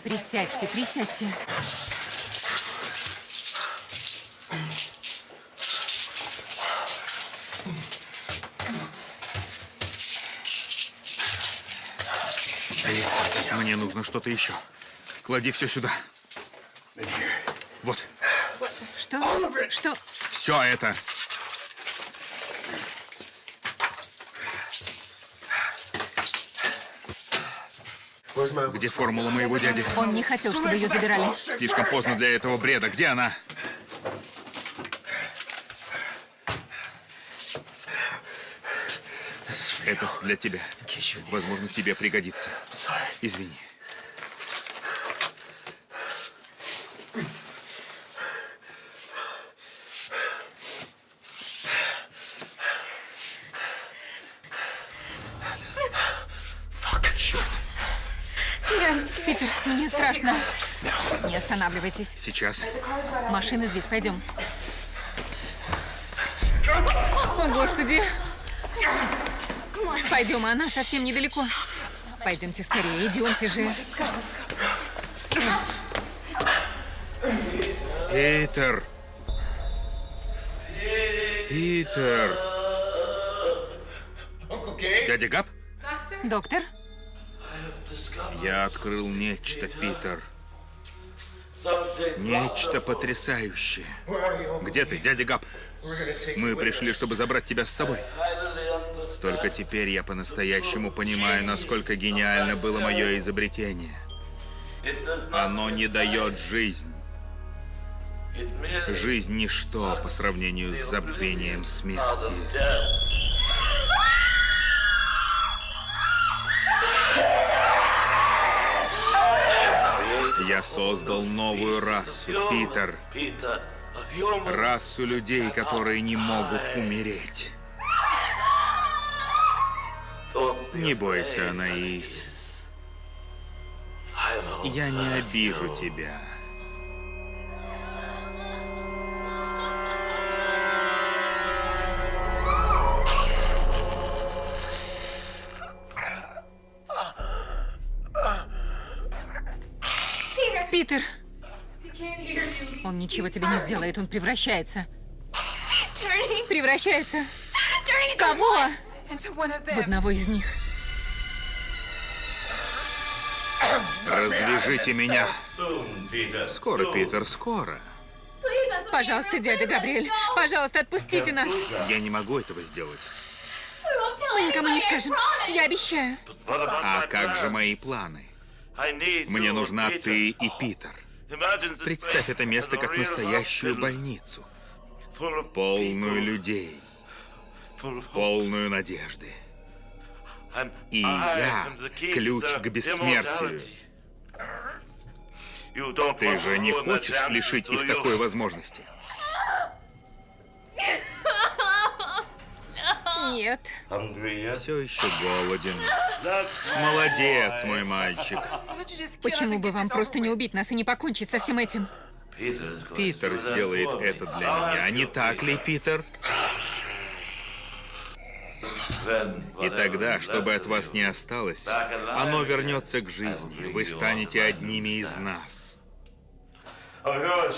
Присядьте, присядьте. Мне нужно что-то еще. Клади все сюда. Вот, Что? Что? все это. Где формула моего дяди? Он не хотел, чтобы ее забирали. Слишком поздно для этого бреда. Где она? Это для тебя. Возможно, тебе пригодится. Извини. Черт. Питер, мне страшно. Не останавливайтесь. Сейчас. Машина здесь, пойдем. О, Господи! Пойдем, она совсем недалеко. Пойдемте скорее, идемте же. Питер. Питер. Дядя Габ? Доктор, Я открыл нечто, Питер. Нечто потрясающее. Где ты, дядя Габ? Мы пришли, чтобы забрать тебя с собой. Только теперь я по-настоящему понимаю, насколько гениально было мое изобретение. Оно не дает жизнь. Жизнь – ничто по сравнению с забвением смерти. Я создал новую расу, Питер. Расу людей, которые не могут умереть. Не бойся, Анаис. Я не обижу тебя. Ничего тебе не сделает, он превращается. Превращается. В кого? В одного из них. Развяжите меня. Скоро, Питер, скоро. Пожалуйста, дядя Габриэль, пожалуйста, отпустите нас. Я не могу этого сделать. Мы никому не скажем. Я обещаю. А как же мои планы? Мне нужна ты и Питер. Представь это место как настоящую больницу. Полную людей. Полную надежды. И я ключ к бессмертию. Ты же не хочешь лишить их такой возможности? Нет. Все еще голоден. Молодец, мой мальчик. Почему бы вам просто не убить нас и не покончить со всем этим? Питер сделает это для меня, не так ли, Питер? И тогда, чтобы от вас не осталось, оно вернется к жизни. Вы станете одними из нас.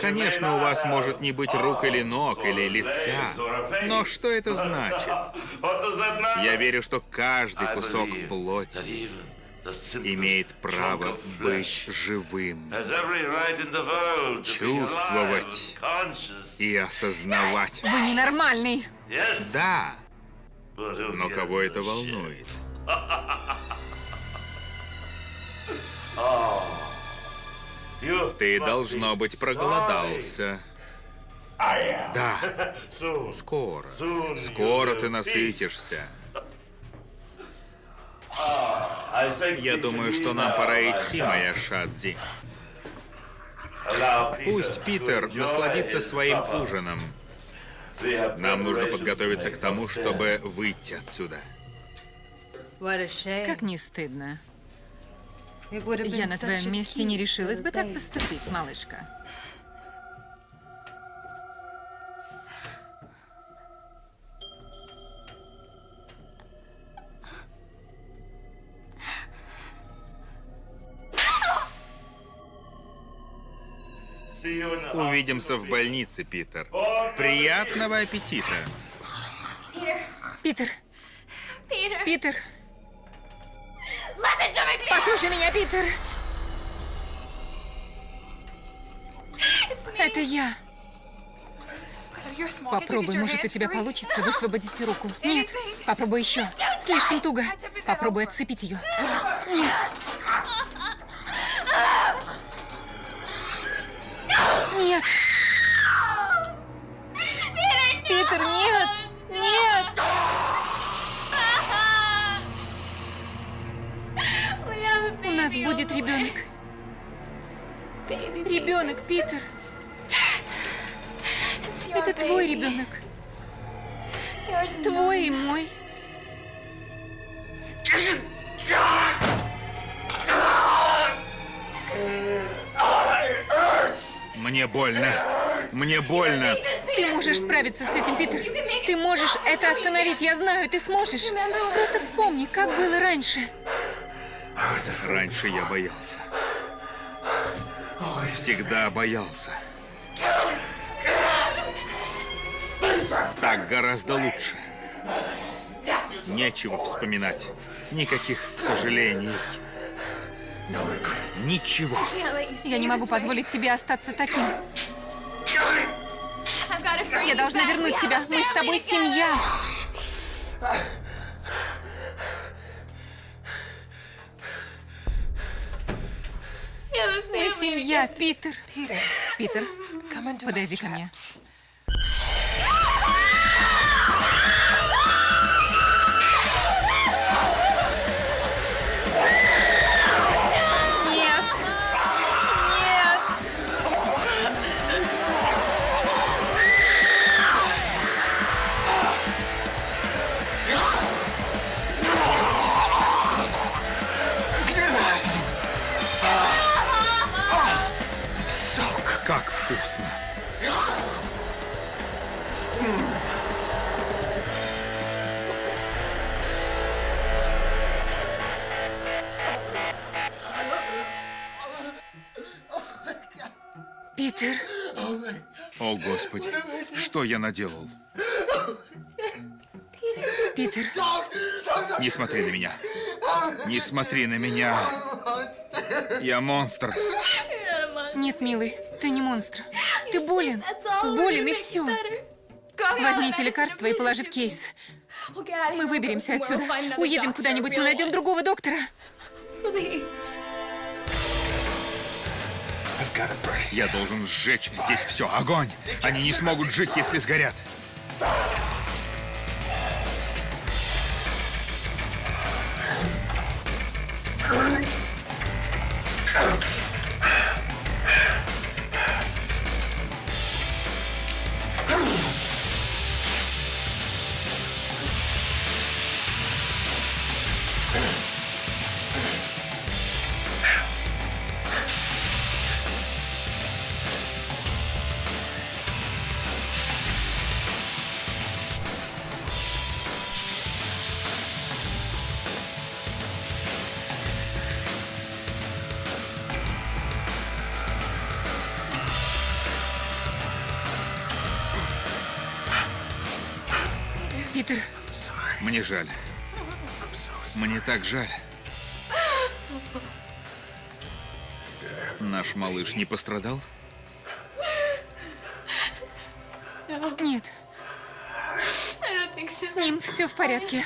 Конечно, у вас может не быть рук или ног, или лица. Но что [LAUGHS] это значит? Я верю, что каждый кусок плоти имеет право быть живым, чувствовать и осознавать. Вы ненормальный. Да, но кого это волнует? [LAUGHS] Ты, должно быть, проголодался. Да, скоро. Скоро ты насытишься. Я думаю, что нам пора идти, моя Шадзи. Пусть Питер насладится своим ужином. Нам нужно подготовиться к тому, чтобы выйти отсюда. Как не стыдно. Я на твоем месте не решилась бы так поступить, малышка. Увидимся в больнице, Питер. Приятного аппетита. Питер. Питер. Послушай меня, Питер. Это я. Попробуй, может, у тебя получится высвободить руку. Нет, попробуй еще. Слишком туго. Попробуй отцепить ее. Нет. Нет. Питер, нет. Нет. Будет ребенок. Ребенок, Питер. Это твой ребенок. Твой и мой. Мне больно. Мне больно. Ты можешь справиться с этим, Питер. Ты можешь это остановить, я знаю, ты сможешь. Просто вспомни, как было раньше. Раньше я боялся. Всегда боялся. Так гораздо лучше. Нечего вспоминать. Никаких сожалений. Ничего. Я не могу позволить тебе остаться таким. Я должна вернуть тебя. Мы с тобой семья. Мы семья, Питер. Питер, подойди ко мне. Питер, О, Господи, что я наделал? Питер, Не смотри на меня. Не смотри на меня. Я монстр. нет, милый, ты не монстр. Ты болен. Болен и все. Возьмите лекарство и положи в кейс. Мы выберемся отсюда. Уедем куда-нибудь, мы найдем другого доктора. Я должен сжечь здесь все. Огонь! Они не смогут жить, если сгорят. Жаль. Мне так жаль. Наш малыш не пострадал? нет. С ним все в порядке.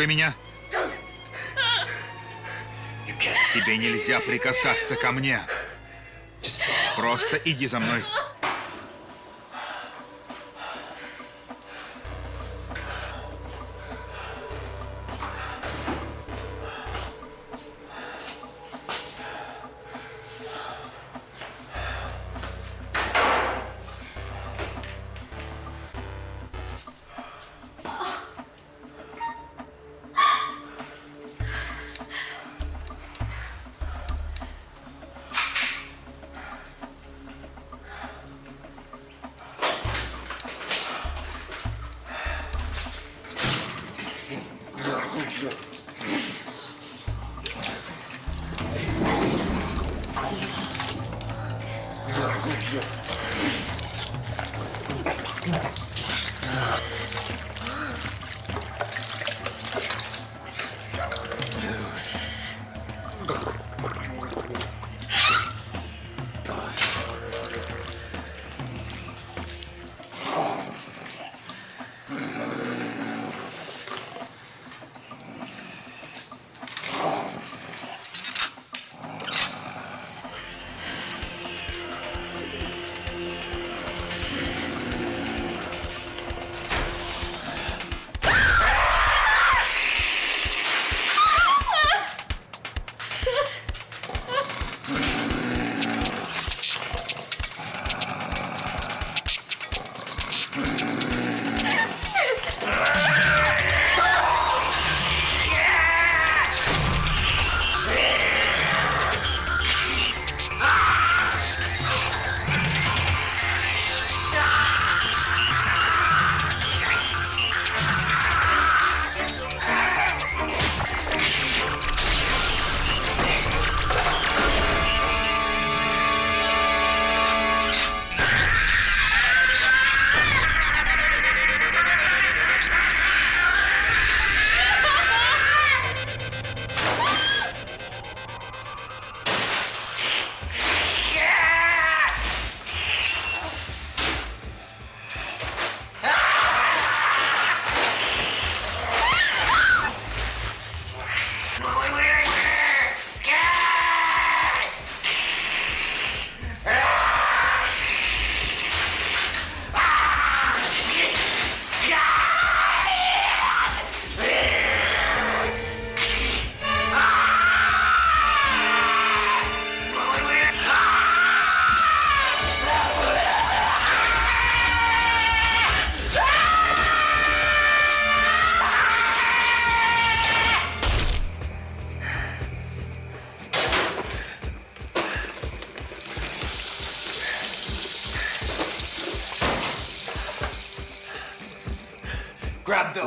Трогай меня. Тебе нельзя прикасаться ко мне. Просто иди за мной. courbillon.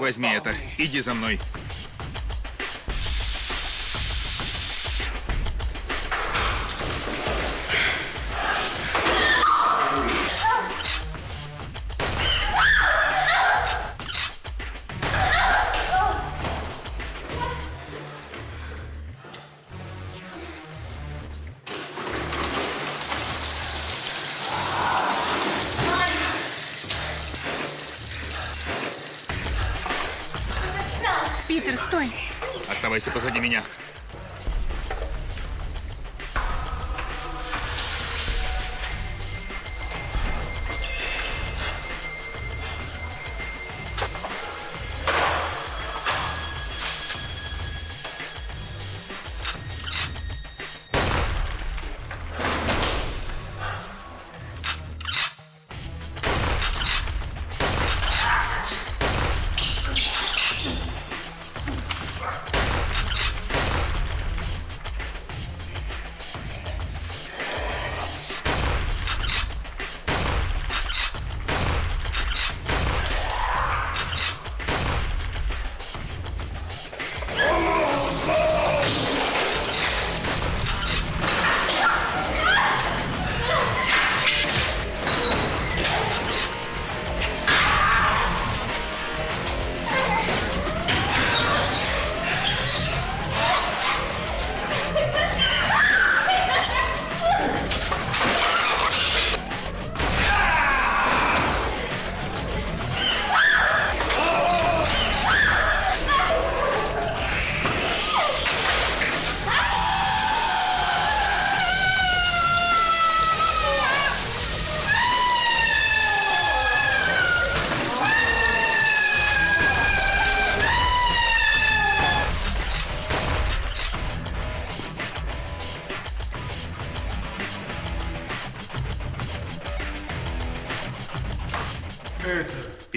Возьми это. Иди за мной. Питер, стой! Оставайся позади меня.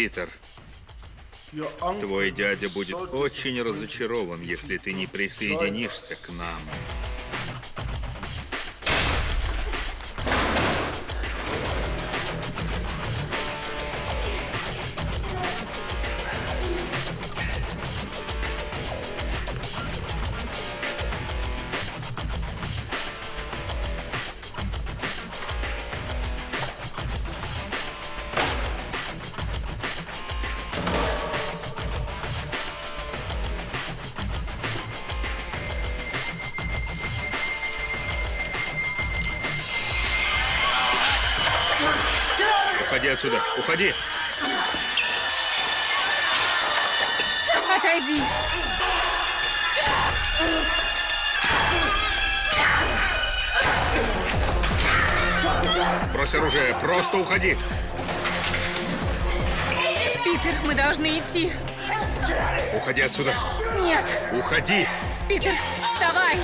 Питер, твой дядя будет очень разочарован, если ты не присоединишься к нам. Вставай.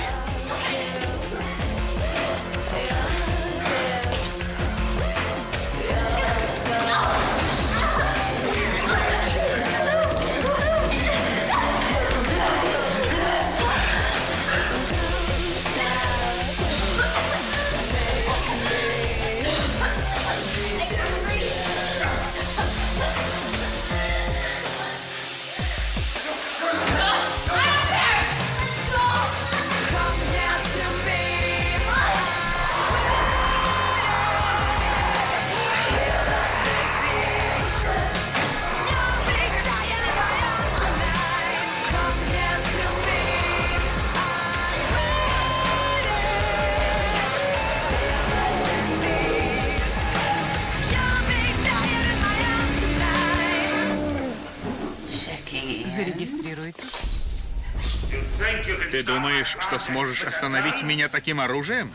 Ты думаешь, что сможешь остановить меня таким оружием?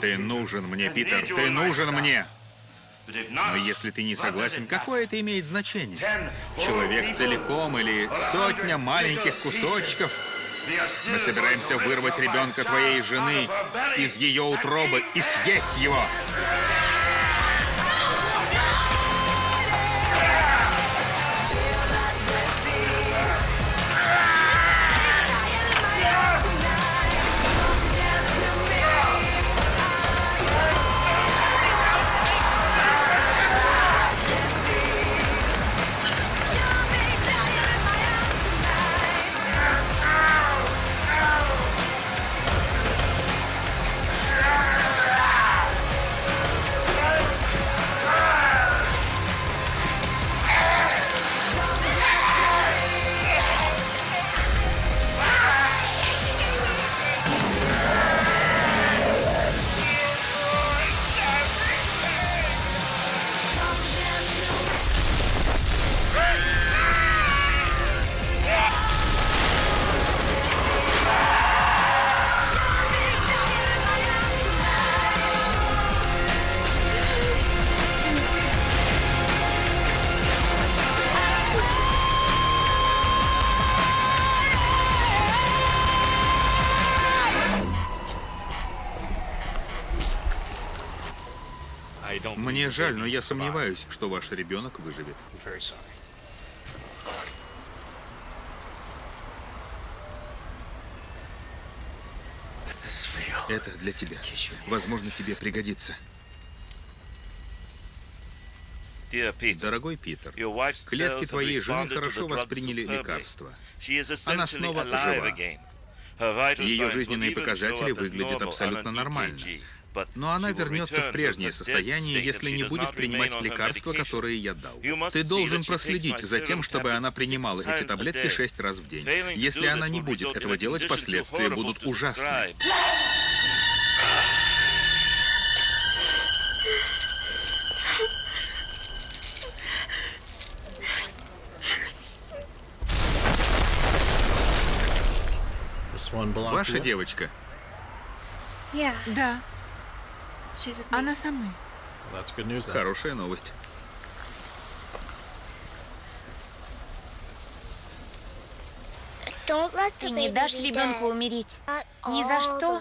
Ты нужен мне, Питер, ты нужен мне. Но если ты не согласен, какое это имеет значение? Человек целиком или сотня маленьких кусочков? Мы собираемся вырвать ребенка твоей жены из ее утробы и съесть его. Мне жаль, но я сомневаюсь, что ваш ребенок выживет. Это для тебя. Возможно, тебе пригодится. Дорогой Питер, клетки твоей жены хорошо восприняли лекарства. Она снова жива. Ее жизненные показатели выглядят абсолютно нормально. Но она вернется в прежнее состояние, если не будет принимать лекарства, которые я дал. Ты должен проследить за тем, чтобы она принимала эти таблетки шесть раз в день. Если она не будет этого делать, последствия будут ужасны. Ваша девочка. Да, она со мной. Хорошая новость. Ты не дашь ребенку умереть? Ни за что?